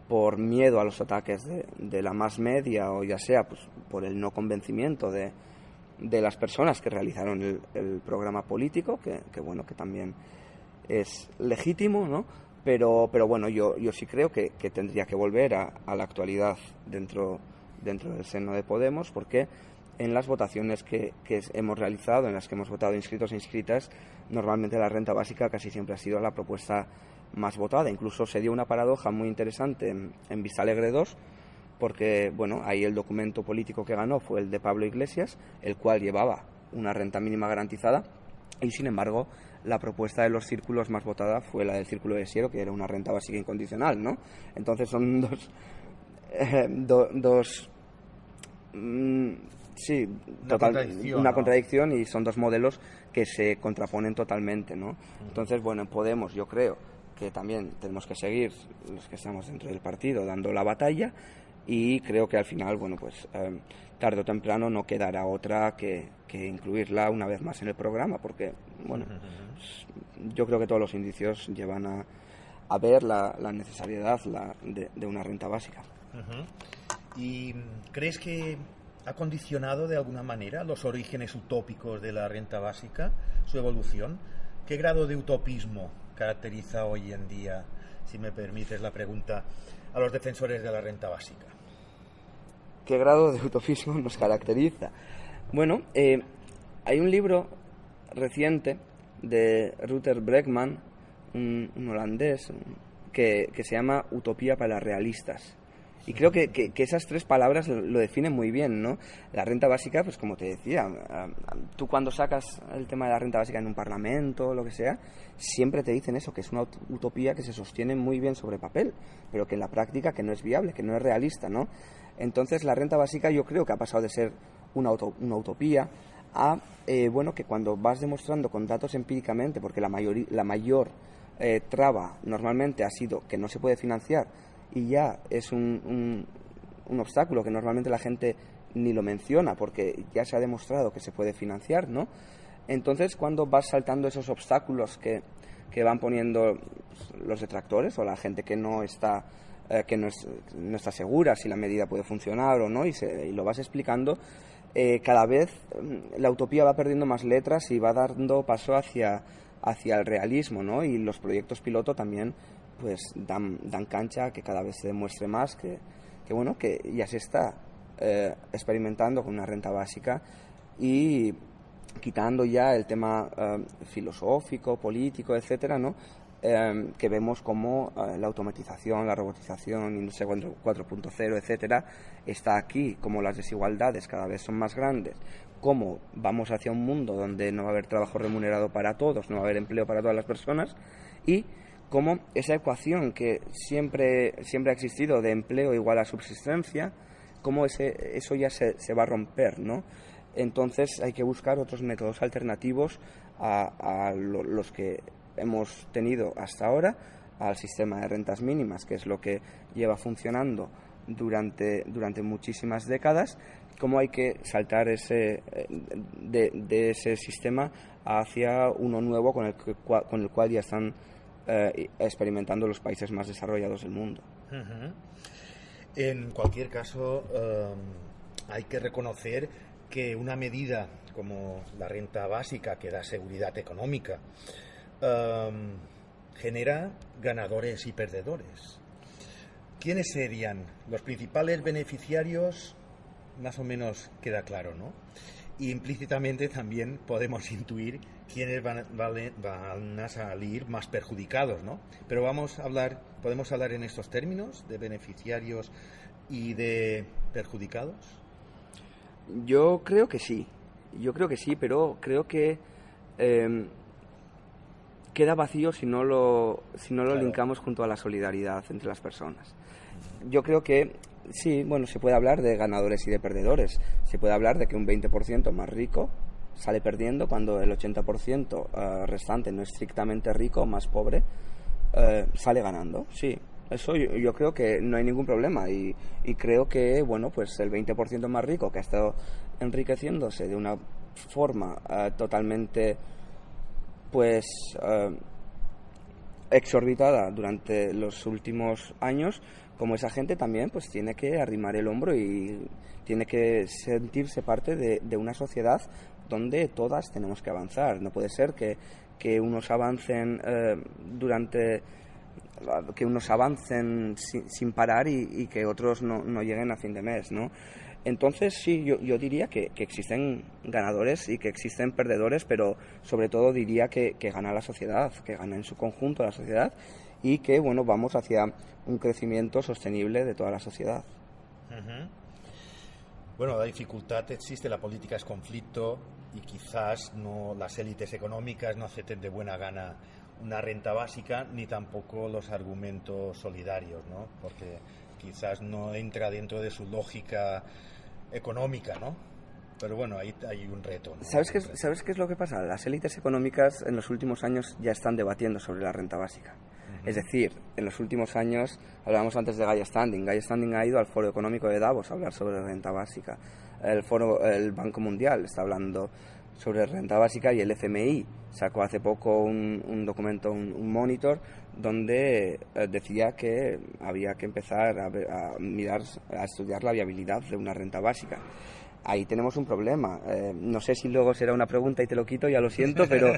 por miedo a los ataques de, la más media o ya sea pues, por el no convencimiento de, de las personas que realizaron el, programa político, que, bueno, que también es legítimo, ¿no? Pero, pero bueno, yo, yo sí creo que, tendría que volver a, la actualidad dentro dentro del seno de Podemos, porque en las votaciones que, hemos realizado, en las que hemos votado inscritos e inscritas, normalmente la renta básica casi siempre ha sido la propuesta más votada. Incluso se dio una paradoja muy interesante en, en Vista Alegre 2, porque bueno, ahí el documento político que ganó fue el de Pablo Iglesias, el cual llevaba una renta mínima garantizada, y sin embargo la propuesta de los círculos más votada fue la del Círculo de Siero, que era una renta básica incondicional, ¿no? Entonces son dos, eh, dos Mm, sí, una, contradicción, y son dos modelos que se contraponen totalmente, ¿no? Entonces, bueno, en Podemos yo creo que también tenemos que seguir los que estamos dentro del partido dando la batalla y creo que al final, bueno, pues eh, tarde o temprano no quedará otra que, incluirla una vez más en el programa, porque, bueno, pues, yo creo que todos los indicios llevan a, a ver la, la necesariedad de, una renta básica. ¿Y crees que ha condicionado de alguna manera los orígenes utópicos de la renta básica, su evolución? ¿Qué grado de utopismo caracteriza hoy en día, si me permites la pregunta, a los defensores de la renta básica? ¿Qué grado de utopismo nos caracteriza? Bueno, eh, hay un libro reciente de Ruther Bregman, un, holandés, que, que, se llama Utopía para realistas. Y creo que, que, esas tres palabras lo, definen muy bien, ¿no? La renta básica, pues como te decía, tú cuando sacas el tema de la renta básica en un parlamento lo que sea, siempre te dicen eso, que es una utopía que se sostiene muy bien sobre papel, pero que en la práctica que no es viable, que no es realista, ¿no? Entonces la renta básica yo creo que ha pasado de ser una, una utopía a, eh, bueno, que cuando vas demostrando con datos empíricamente, porque la, mayor, la mayor eh, traba normalmente ha sido que no se puede financiar y ya es un, un, obstáculo que normalmente la gente ni lo menciona porque ya se ha demostrado que se puede financiar, ¿no? Entonces, cuando vas saltando esos obstáculos que, que van poniendo los detractores o la gente que no está eh, que no, no, está segura si la medida puede funcionar o no y, lo vas explicando, eh, cada vez mm, la utopía va perdiendo más letras y va dando paso hacia, hacia el realismo, ¿no? Y los proyectos piloto también pues dan, dan cancha que cada vez se demuestre más que, que, bueno, que ya se está eh, experimentando con una renta básica y quitando ya el tema filosófico, político, etcétera, ¿no? Eh, que vemos como la automatización, la robotización, industria 4.0, etcétera, está aquí, como las desigualdades cada vez son más grandes, como vamos hacia un mundo donde no va a haber trabajo remunerado para todos, no va a haber empleo para todas las personas y como esa ecuación que siempre, siempre ha existido de empleo igual a subsistencia, cómo ese, eso ya se, se, va a romper, ¿no? Entonces hay que buscar otros métodos alternativos a, los que hemos tenido hasta ahora, al sistema de rentas mínimas, que es lo que lleva funcionando durante, durante muchísimas décadas, cómo hay que saltar ese, eh, de, ese sistema hacia uno nuevo con el, con el cual ya están eh, experimentando los países más desarrollados del mundo. En cualquier caso, em, hay que reconocer que una medida como la renta básica, que da seguridad económica, genera ganadores y perdedores. ¿Quiénes serían los principales beneficiarios? Más o menos queda claro, ¿no? Y implícitamente también podemos intuir quiénes van, van, a salir más perjudicados, ¿no? Pero vamos a hablar, podemos hablar en estos términos de beneficiarios y de perjudicados. Yo creo que sí, yo creo que sí, pero creo que em, queda vacío si no lo si no lo linkamos junto a la solidaridad entre las personas. Yo creo que sí, bueno, se puede hablar de ganadores y de perdedores. Se puede hablar de que un 20% más rico sale perdiendo cuando el 80% eh, restante no estrictamente rico, más pobre, eh, sale ganando. Sí, eso yo, creo que no hay ningún problema y, creo que, bueno, pues el 20% más rico que ha estado enriqueciéndose de una forma eh, totalmente, pues, exorbitada durante los últimos años, como esa gente también pues tiene que arrimar el hombro y tiene que sentirse parte de, una sociedad donde todas tenemos que avanzar. No puede ser que, unos avancen eh, durante que unos avancen sin, parar y, que otros no, no, lleguen a fin de mes, ¿no? Entonces sí, yo, yo diría que, existen ganadores y que existen perdedores, pero sobre todo diría que, gana la sociedad, que gana en su conjunto la sociedad y que bueno vamos hacia un crecimiento sostenible de toda la sociedad. Bueno, la dificultad existe, la política es conflicto y quizás no las élites económicas no acepten de buena gana una renta básica ni tampoco los argumentos solidarios, ¿no? Porque quizás no entra dentro de su lógica económica, ¿no? Pero bueno, ahí hay un reto. ¿Sabes, qué, ¿Sabes qué es lo que pasa? Las élites económicas en los últimos años ya están debatiendo sobre la renta básica. Es decir, en los últimos años, hablábamos antes de Gaia Standing, Gaia Standing ha ido al Foro Económico de Davos a hablar sobre renta básica. El, foro, el Banco Mundial está hablando sobre renta básica y el FMI sacó hace poco un, documento, un, monitor, donde eh, decía que había que empezar a, a, mirar, a estudiar la viabilidad de una renta básica ahí tenemos un problema. Eh, no sé si luego será una pregunta y te lo quito, ya lo siento, pero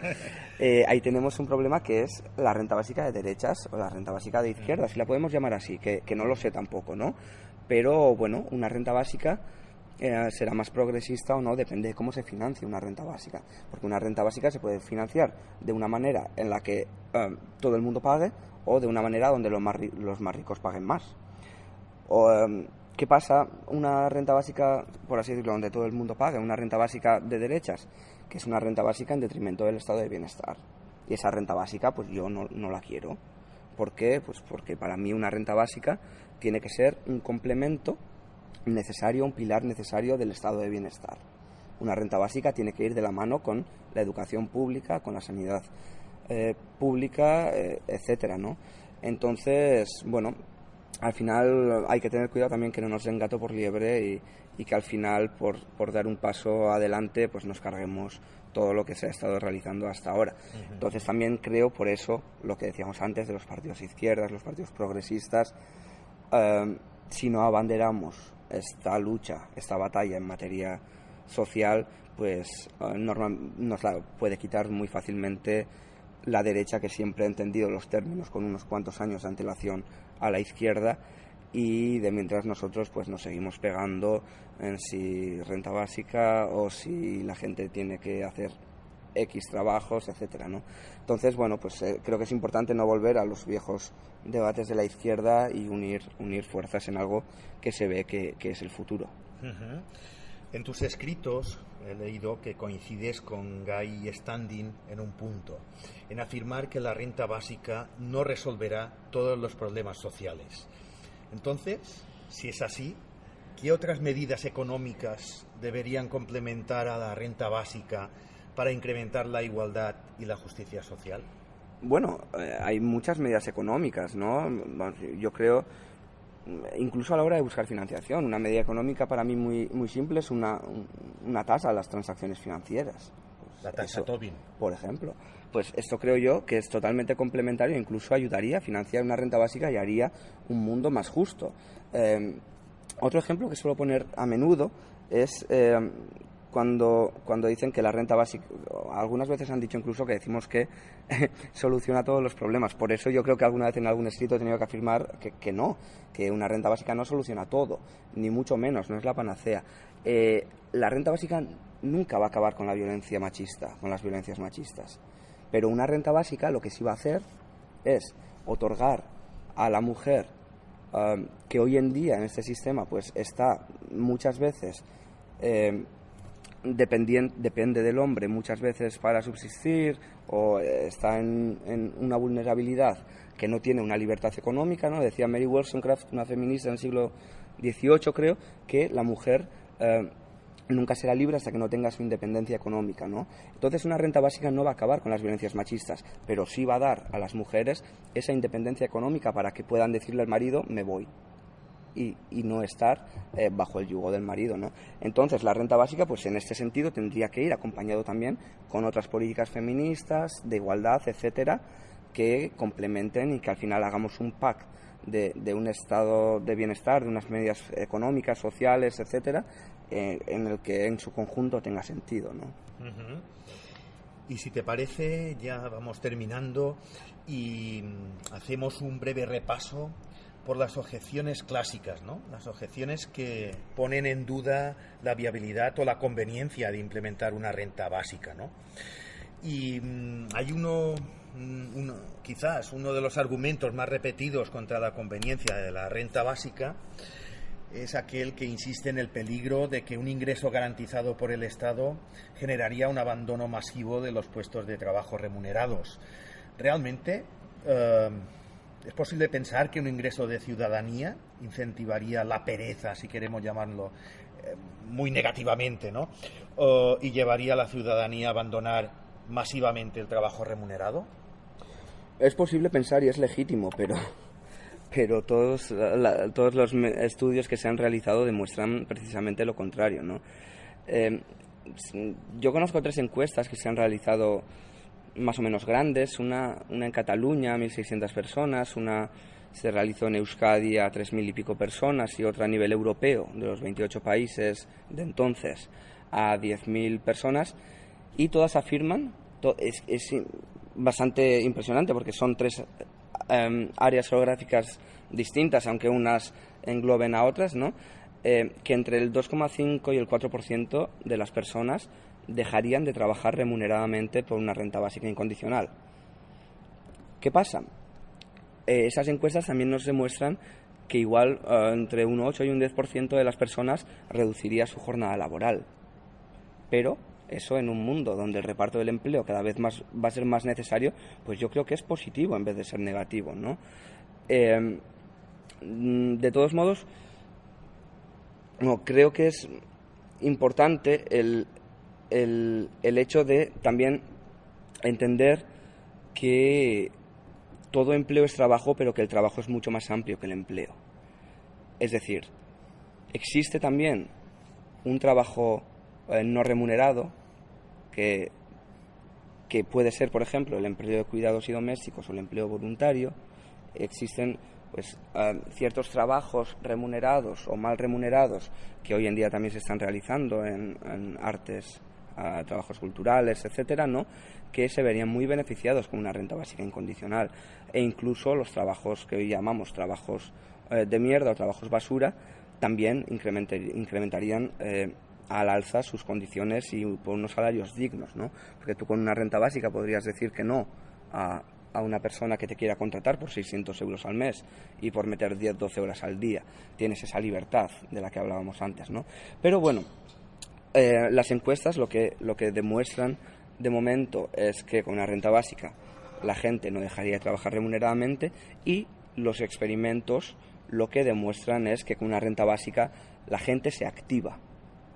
eh, ahí tenemos un problema que es la renta básica de derechas o la renta básica de izquierdas, si la podemos llamar así, que, no lo sé tampoco, ¿no? Pero bueno, una renta básica eh, será más progresista o no, depende de cómo se financie una renta básica. Porque una renta básica se puede financiar de una manera en la que todo el mundo pague o de una manera donde los más, los más ricos paguen más. O, ¿Qué pasa? Una renta básica, por así decirlo, donde todo el mundo paga, una renta básica de derechas, que es una renta básica en detrimento del estado de bienestar. Y esa renta básica, pues yo no, la quiero. ¿Por qué? Pues porque para mí una renta básica tiene que ser un complemento necesario, un pilar necesario del estado de bienestar. Una renta básica tiene que ir de la mano con la educación pública, con la sanidad eh, pública, eh, etcétera, ¿no? Entonces, bueno, al final hay que tener cuidado también que no nos den gato por liebre y, que al final por, por, dar un paso adelante pues nos carguemos todo lo que se ha estado realizando hasta ahora. Entonces también creo por eso lo que decíamos antes de los partidos izquierdas, los partidos progresistas, em, si no abanderamos esta lucha, esta batalla en materia social, pues eh, nos la puede quitar muy fácilmente la derecha que siempre ha entendido los términos con unos cuantos años de antelación a la izquierda y de mientras nosotros pues nos seguimos pegando en si renta básica o si la gente tiene que hacer X trabajos, etcétera, ¿no? Entonces, bueno, pues eh, creo que es importante no volver a los viejos debates de la izquierda y unir, unir fuerzas en algo que se ve que, es el futuro. En tus escritos he leído que coincides con Guy Standing en un punto, en afirmar que la renta básica no resolverá todos los problemas sociales. Entonces, si es así, ¿qué otras medidas económicas deberían complementar a la renta básica para incrementar la igualdad y la justicia social? Bueno, eh, hay muchas medidas económicas, ¿no? Yo creo, incluso a la hora de buscar financiación, una medida económica para mí muy, muy simple es una, una tasa a las transacciones financieras. la tasa Tobin. Por ejemplo. Pues esto creo yo que es totalmente complementario, incluso ayudaría a financiar una renta básica y haría un mundo más justo. Eh, otro ejemplo que suelo poner a menudo es eh, cuando, cuando dicen que la renta básica, algunas veces han dicho incluso que decimos que soluciona todos los problemas. Por eso yo creo que alguna vez en algún escrito he tenido que afirmar que, no, que una renta básica no soluciona todo, ni mucho menos, no es la panacea. Eh, la renta básica nunca va a acabar con la violencia machista, con las violencias machistas. Pero una renta básica lo que sí va a hacer es otorgar a la mujer um, que hoy en día en este sistema pues está muchas veces eh, depende del hombre muchas veces para subsistir o eh, está en, una vulnerabilidad que no tiene una libertad económica, ¿no? Decía Mary Wollstonecraft, una feminista del siglo XVIII, creo, que la mujer eh, nunca será libre hasta que no tenga su independencia económica, ¿no? Entonces una renta básica no va a acabar con las violencias machistas, pero sí va a dar a las mujeres esa independencia económica para que puedan decirle al marido, me voy, y, no estar eh, bajo el yugo del marido. ¿no? Entonces, la renta básica, pues en este sentido, tendría que ir acompañado también con otras políticas feministas, de igualdad, etcétera, que complementen y que al final hagamos un pack de, un estado de bienestar, de unas medidas económicas, sociales, etcétera, eh, en el que en su conjunto tenga sentido. ¿no? Y si te parece, ya vamos terminando y hacemos un breve repaso por las objeciones clásicas, ¿no? Las objeciones que ponen en duda la viabilidad o la conveniencia de implementar una renta básica, ¿no? Y mm, hay uno, mm, uno, quizás uno de los argumentos más repetidos contra la conveniencia de la renta básica es aquel que insiste en el peligro de que un ingreso garantizado por el Estado generaría un abandono masivo de los puestos de trabajo remunerados. Realmente, eh, ¿Es posible pensar que un ingreso de ciudadanía incentivaría la pereza, si queremos llamarlo eh, muy negativamente, ¿no? y llevaría a la ciudadanía a abandonar masivamente el trabajo remunerado? Es posible pensar y es legítimo, pero, pero todos, todos los estudios que se han realizado demuestran precisamente lo contrario, ¿no? Eh, yo conozco tres encuestas que se han realizado más o menos grandes, una, una en Cataluña, 1.600 personas, una se realizó en Euskadi a 3.000 y pico personas y otra a nivel europeo, de los 28 países de entonces, a 10.000 personas, y todas afirman, es, es, bastante impresionante porque son tres em, áreas geográficas distintas, aunque unas engloben a otras, ¿no? Eh, que entre el 2,5 y el 4% de las personas dejarían de trabajar remuneradamente por una renta básica incondicional. ¿Qué pasa? Eh, esas encuestas también nos demuestran que igual eh, entre un 8 y un 10% de las personas reduciría su jornada laboral. Pero eso en un mundo donde el reparto del empleo cada vez más va a ser más necesario, pues yo creo que es positivo en vez de ser negativo, ¿no? Eh, de todos modos, no, creo que es importante el, el, el hecho de también entender que todo empleo es trabajo, pero que el trabajo es mucho más amplio que el empleo. Es decir, existe también un trabajo eh, no remunerado que, que puede ser, por ejemplo, el empleo de cuidados y domésticos o el empleo voluntario. Existen pues ciertos trabajos remunerados o mal remunerados que hoy en día también se están realizando en artes a trabajos culturales, etcétera, ¿no? que se verían muy beneficiados con una renta básica incondicional e incluso los trabajos que hoy llamamos trabajos eh, de mierda o trabajos basura, también incrementarían eh, al alza sus condiciones y por unos salarios dignos, ¿no? Porque tú con una renta básica podrías decir que no a, a una persona que te quiera contratar por 600 euros al mes y por meter 10, 12 horas al día. Tienes esa libertad de la que hablábamos antes, ¿no? Pero bueno, eh, las encuestas lo que, lo que demuestran de momento es que con una renta básica la gente no dejaría de trabajar remuneradamente y los experimentos lo que demuestran es que con una renta básica la gente se activa,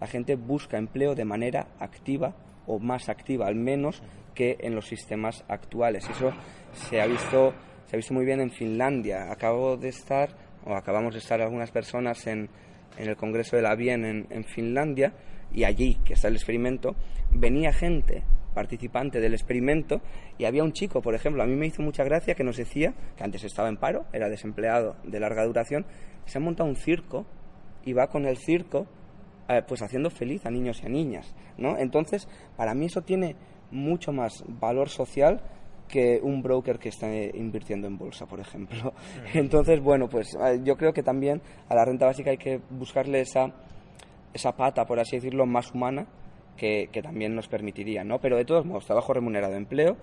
la gente busca empleo de manera activa o más activa al menos que en los sistemas actuales. Eso se ha visto, se ha visto muy bien en Finlandia. Acabo de estar, o acabamos de estar algunas personas en, en el Congreso de la Bien en, en Finlandia y allí, que está el experimento, venía gente participante del experimento y había un chico, por ejemplo, a mí me hizo mucha gracia que nos decía que antes estaba en paro, era desempleado de larga duración, se ha montado un circo y va con el circo eh, pues haciendo feliz a niños y a niñas, ¿no? Entonces, para mí eso tiene mucho más valor social que un broker que está invirtiendo en bolsa, por ejemplo. Entonces, bueno, pues eh, yo creo que también a la renta básica hay que buscarle esa esa pata, por así decirlo, más humana que, también nos permitiría, ¿no? Pero de todos modos, trabajo remunerado empleo,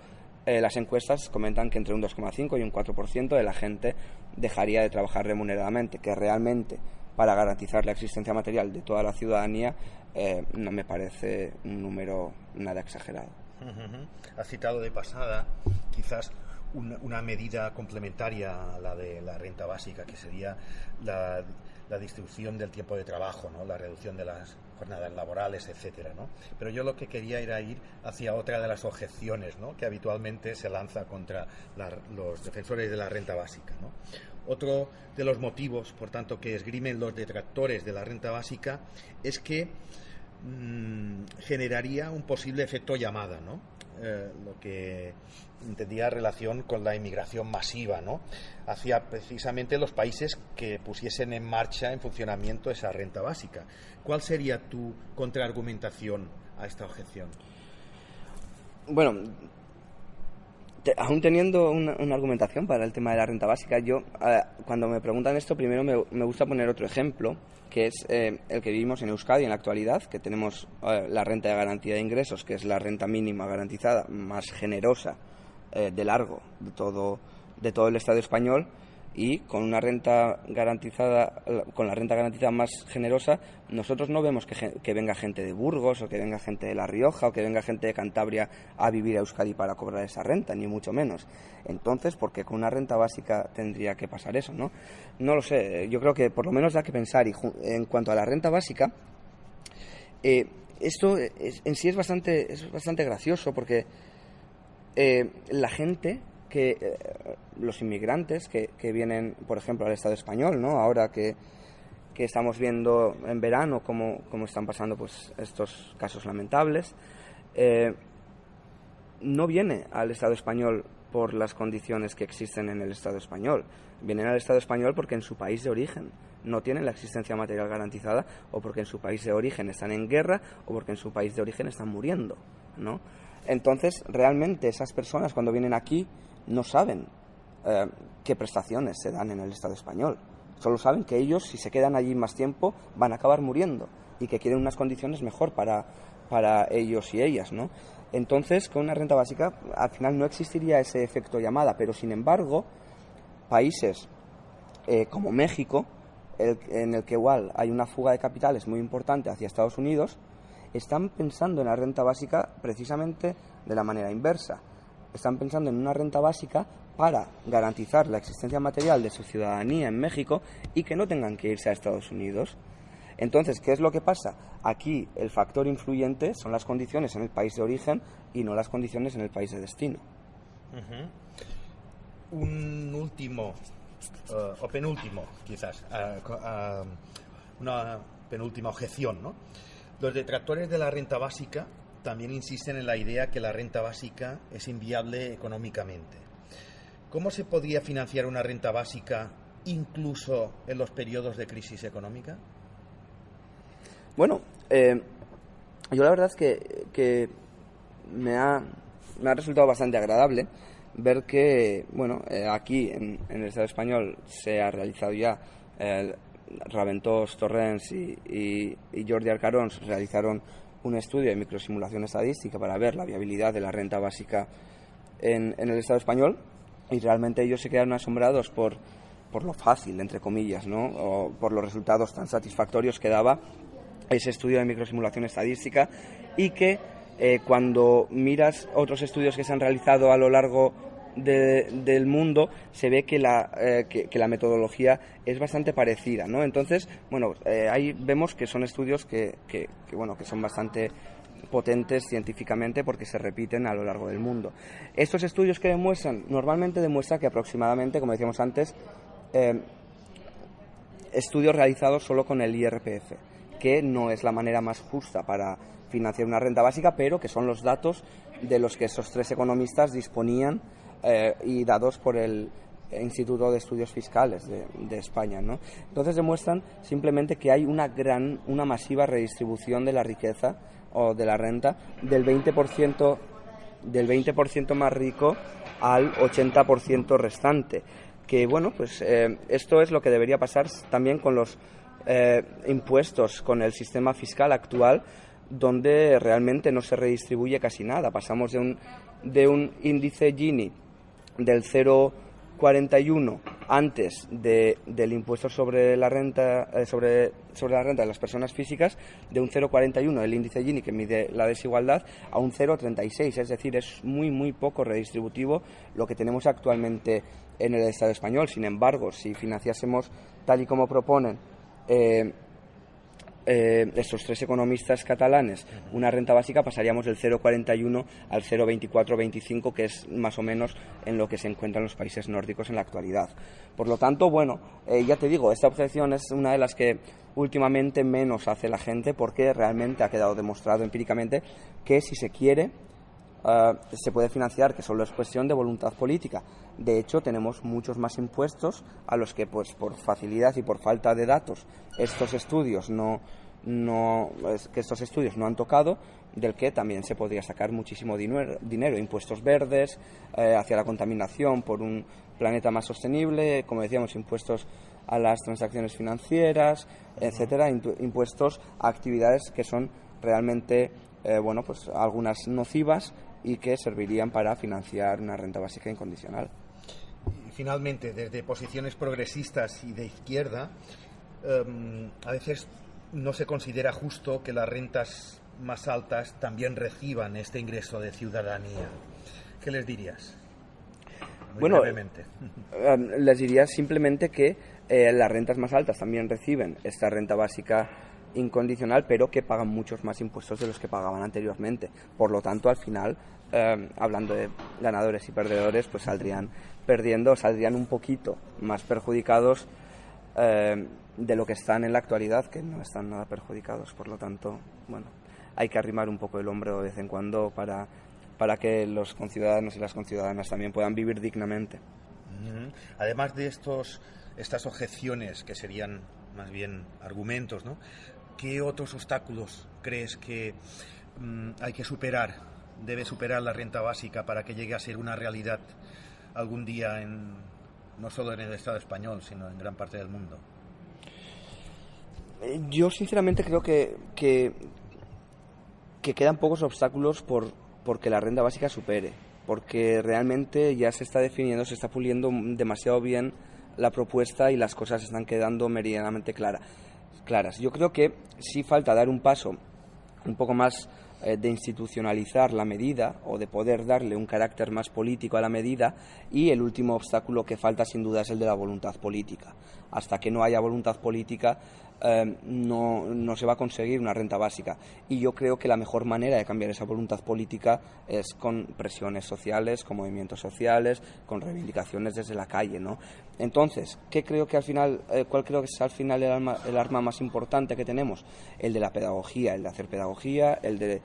eh, las encuestas comentan que entre un 2,5 y un 4% de la gente dejaría de trabajar remuneradamente, que realmente para garantizar la existencia material de toda la ciudadanía eh, no me parece un número nada exagerado. Ha citado de pasada quizás una, medida complementaria a la de la renta básica, que sería la, distribución del tiempo de trabajo, ¿no? la reducción de las jornadas laborales, etcétera, ¿no? Pero yo lo que quería era ir hacia otra de las objeciones ¿no? que habitualmente se lanza contra los defensores de la renta básica. ¿no? Otro de los motivos, por tanto, que esgrimen los detractores de la renta básica es que mm, generaría un posible efecto llamada, ¿no? Eh, lo que entendía relación con la inmigración masiva, ¿no? Hacia precisamente los países que pusiesen en marcha, en funcionamiento esa renta básica. ¿Cuál sería tu contraargumentación a esta objeción? Bueno, aún teniendo una, argumentación para el tema de la renta básica, yo cuando me preguntan esto, primero me, gusta poner otro ejemplo, que es eh, el que vivimos en Euskadi en la actualidad, que tenemos eh, la renta de garantía de ingresos, que es la renta mínima garantizada más generosa de largo de todo, de todo el Estado español y con una renta garantizada, con la renta garantizada más generosa, nosotros no vemos que, venga gente de Burgos o que venga gente de La Rioja o que venga gente de Cantabria a vivir a Euskadi para cobrar esa renta, ni mucho menos. Entonces, ¿por qué con una renta básica tendría que pasar eso, no? No lo sé, yo creo que por lo menos da que pensar. Y en cuanto a la renta básica, eh, esto en sí es bastante, es bastante gracioso porque eh, la gente que eh, los inmigrantes que, vienen, por ejemplo, al Estado español, ¿no? Ahora que, que estamos viendo en verano cómo, cómo, están pasando pues, estos casos lamentables, eh, no viene al Estado español por las condiciones que existen en el Estado español. Vienen al Estado español porque en su país de origen no tienen la existencia material garantizada o porque en su país de origen están en guerra o porque en su país de origen están muriendo, ¿no? Entonces, realmente esas personas cuando vienen aquí no saben eh, qué prestaciones se dan en el Estado español. Solo saben que ellos, si se quedan allí más tiempo, van a acabar muriendo y que quieren unas condiciones mejor para, para ellos y ellas, ¿no? Entonces, con una renta básica, al final no existiría ese efecto llamada, pero sin embargo, países eh, como México, en el que igual hay una fuga de capitales muy importante hacia Estados Unidos, están pensando en la renta básica precisamente de la manera inversa están pensando en una renta básica para garantizar la existencia material de su ciudadanía en México y que no tengan que irse a Estados Unidos. Entonces, ¿qué es lo que pasa? Aquí el factor influyente son las condiciones en el país de origen y no las condiciones en el país de destino. Un último, eh, o penúltimo, quizás, eh, eh, una penúltima objeción, ¿no? Los detractores de la renta básica también insisten en la idea que la renta básica es inviable económicamente. ¿Cómo se podría financiar una renta básica incluso en los periodos de crisis económica? Bueno, eh, yo la verdad es que, me ha me ha resultado bastante agradable ver que, bueno, eh, aquí en, el Estado español se ha realizado ya, eh, Raventós Torrens y, Jordi Arcarons realizaron un estudio de microsimulación estadística para ver la viabilidad de la renta básica en, el Estado español y realmente ellos se quedaron asombrados por, por lo fácil, entre comillas, ¿no? por los resultados tan satisfactorios que daba ese estudio de microsimulación estadística y que eh, cuando miras otros estudios que se han realizado a lo largo del mundo, se ve que la, eh, que, la metodología es bastante parecida, ¿no? Entonces, bueno, eh, ahí vemos que son estudios que, que, bueno, que son bastante potentes científicamente porque se repiten a lo largo del mundo. Estos estudios que demuestran, normalmente demuestra que aproximadamente, como decíamos antes, estudios realizados solo con el IRPF, que no es la manera más justa para financiar una renta básica, pero que son los datos de los que esos tres economistas disponían eh, y dados por el Instituto de Estudios Fiscales de, España. ¿no? Entonces demuestran simplemente que hay una gran, una masiva redistribución de la riqueza o de la renta del 20%, del 20 más rico al 80% restante. Que bueno, pues eh, esto es lo que debería pasar también con los eh, impuestos, con el sistema fiscal actual, donde realmente no se redistribuye casi nada. Pasamos de un, de un índice Gini del 0,41 antes de, del impuesto sobre la renta eh, sobre, sobre la renta de las personas físicas de un 0,41 el índice Gini que mide la desigualdad a un 0,36 es decir es muy muy poco redistributivo lo que tenemos actualmente en el Estado español. Sin embargo si financiásemos tal y como proponen eh, eh, estos tres economistas catalanes una renta básica, pasaríamos del 0,41 al 0,24-25, que es más o menos en lo que se encuentran los países nórdicos en la actualidad. Por lo tanto, bueno, eh, ya te digo, esta objeción es una de las que últimamente menos hace la gente porque realmente ha quedado demostrado empíricamente que si se quiere eh, se puede financiar, que solo es cuestión de voluntad política. De hecho, tenemos muchos más impuestos a los que, pues, por facilidad y por falta de datos, estos estudios no, no que estos estudios no han tocado, del que también se podría sacar muchísimo dinero, dinero impuestos verdes eh, hacia la contaminación por un planeta más sostenible, como decíamos, impuestos a las transacciones financieras, etcétera, impuestos a actividades que son realmente, eh, bueno, pues algunas nocivas y que servirían para financiar una renta básica incondicional. finalmente, desde posiciones progresistas y de izquierda, em, a veces no se considera justo que las rentas más altas también reciban este ingreso de ciudadanía. ¿Qué les dirías? bueno, em, les diría simplemente que eh, las rentas más altas también reciben esta renta básica incondicional, pero que pagan muchos más impuestos de los que pagaban anteriormente. Por lo tanto, al final, eh, hablando de ganadores y perdedores, pues saldrían perdiendo, saldrían un poquito más perjudicados eh, de lo que están en la actualidad, que no están nada perjudicados. Por lo tanto, bueno, hay que arrimar un poco el hombro de vez en cuando para, para que los conciudadanos y las conciudadanas también puedan vivir dignamente. Además de estos, estas objeciones, que serían más bien argumentos, ¿no? ¿Qué otros obstáculos crees que mm, hay que superar, debe superar la renta básica para que llegue a ser una realidad algún día en, no solo en el Estado español, sino en gran parte del mundo? Eh, yo sinceramente creo que, que, quedan pocos obstáculos por porque la renta básica supere, porque realmente ya se está definiendo, se está puliendo demasiado bien la propuesta y las cosas están quedando meridianamente claras. Yo creo que sí falta dar un paso un poco más de institucionalizar la medida o de poder darle un carácter más político a la medida y el último obstáculo que falta sin duda es el de la voluntad política. Hasta que no haya voluntad política Em, no, no, se va a conseguir una renta básica. Y yo creo que la mejor manera de cambiar esa voluntad política es con presiones sociales, con movimientos sociales, con reivindicaciones desde la calle. ¿no? Entonces, ¿qué creo que al final, eh, ¿cuál creo que es al final el arma, el arma más importante que tenemos? El de la pedagogía, el de hacer pedagogía, el de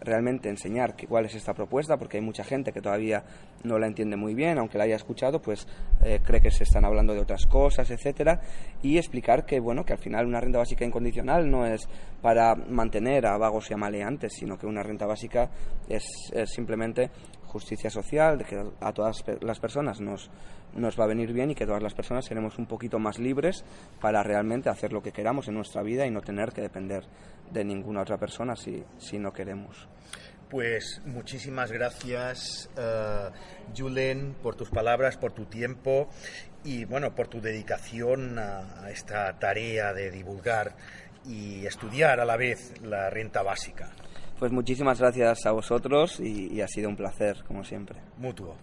realmente enseñar cuál es esta propuesta, porque hay mucha gente que todavía no la entiende muy bien, aunque la haya escuchado, pues eh, cree que se están hablando de otras cosas, etcétera, y explicar que bueno, que al final una renta básica incondicional no es para mantener a vagos y a maleantes, sino que una renta básica es, simplemente justicia social, de que a todas las personas nos, nos va a venir bien y que todas las personas seremos un poquito más libres para realmente hacer lo que queramos en nuestra vida y no tener que depender de ninguna otra persona si, si no queremos. Pues muchísimas gracias, uh, Julen, por tus palabras, por tu tiempo y bueno, por tu dedicación a, esta tarea de divulgar y estudiar a la vez la renta básica. Pues muchísimas gracias a vosotros y, ha sido un placer, como siempre. Mutuo.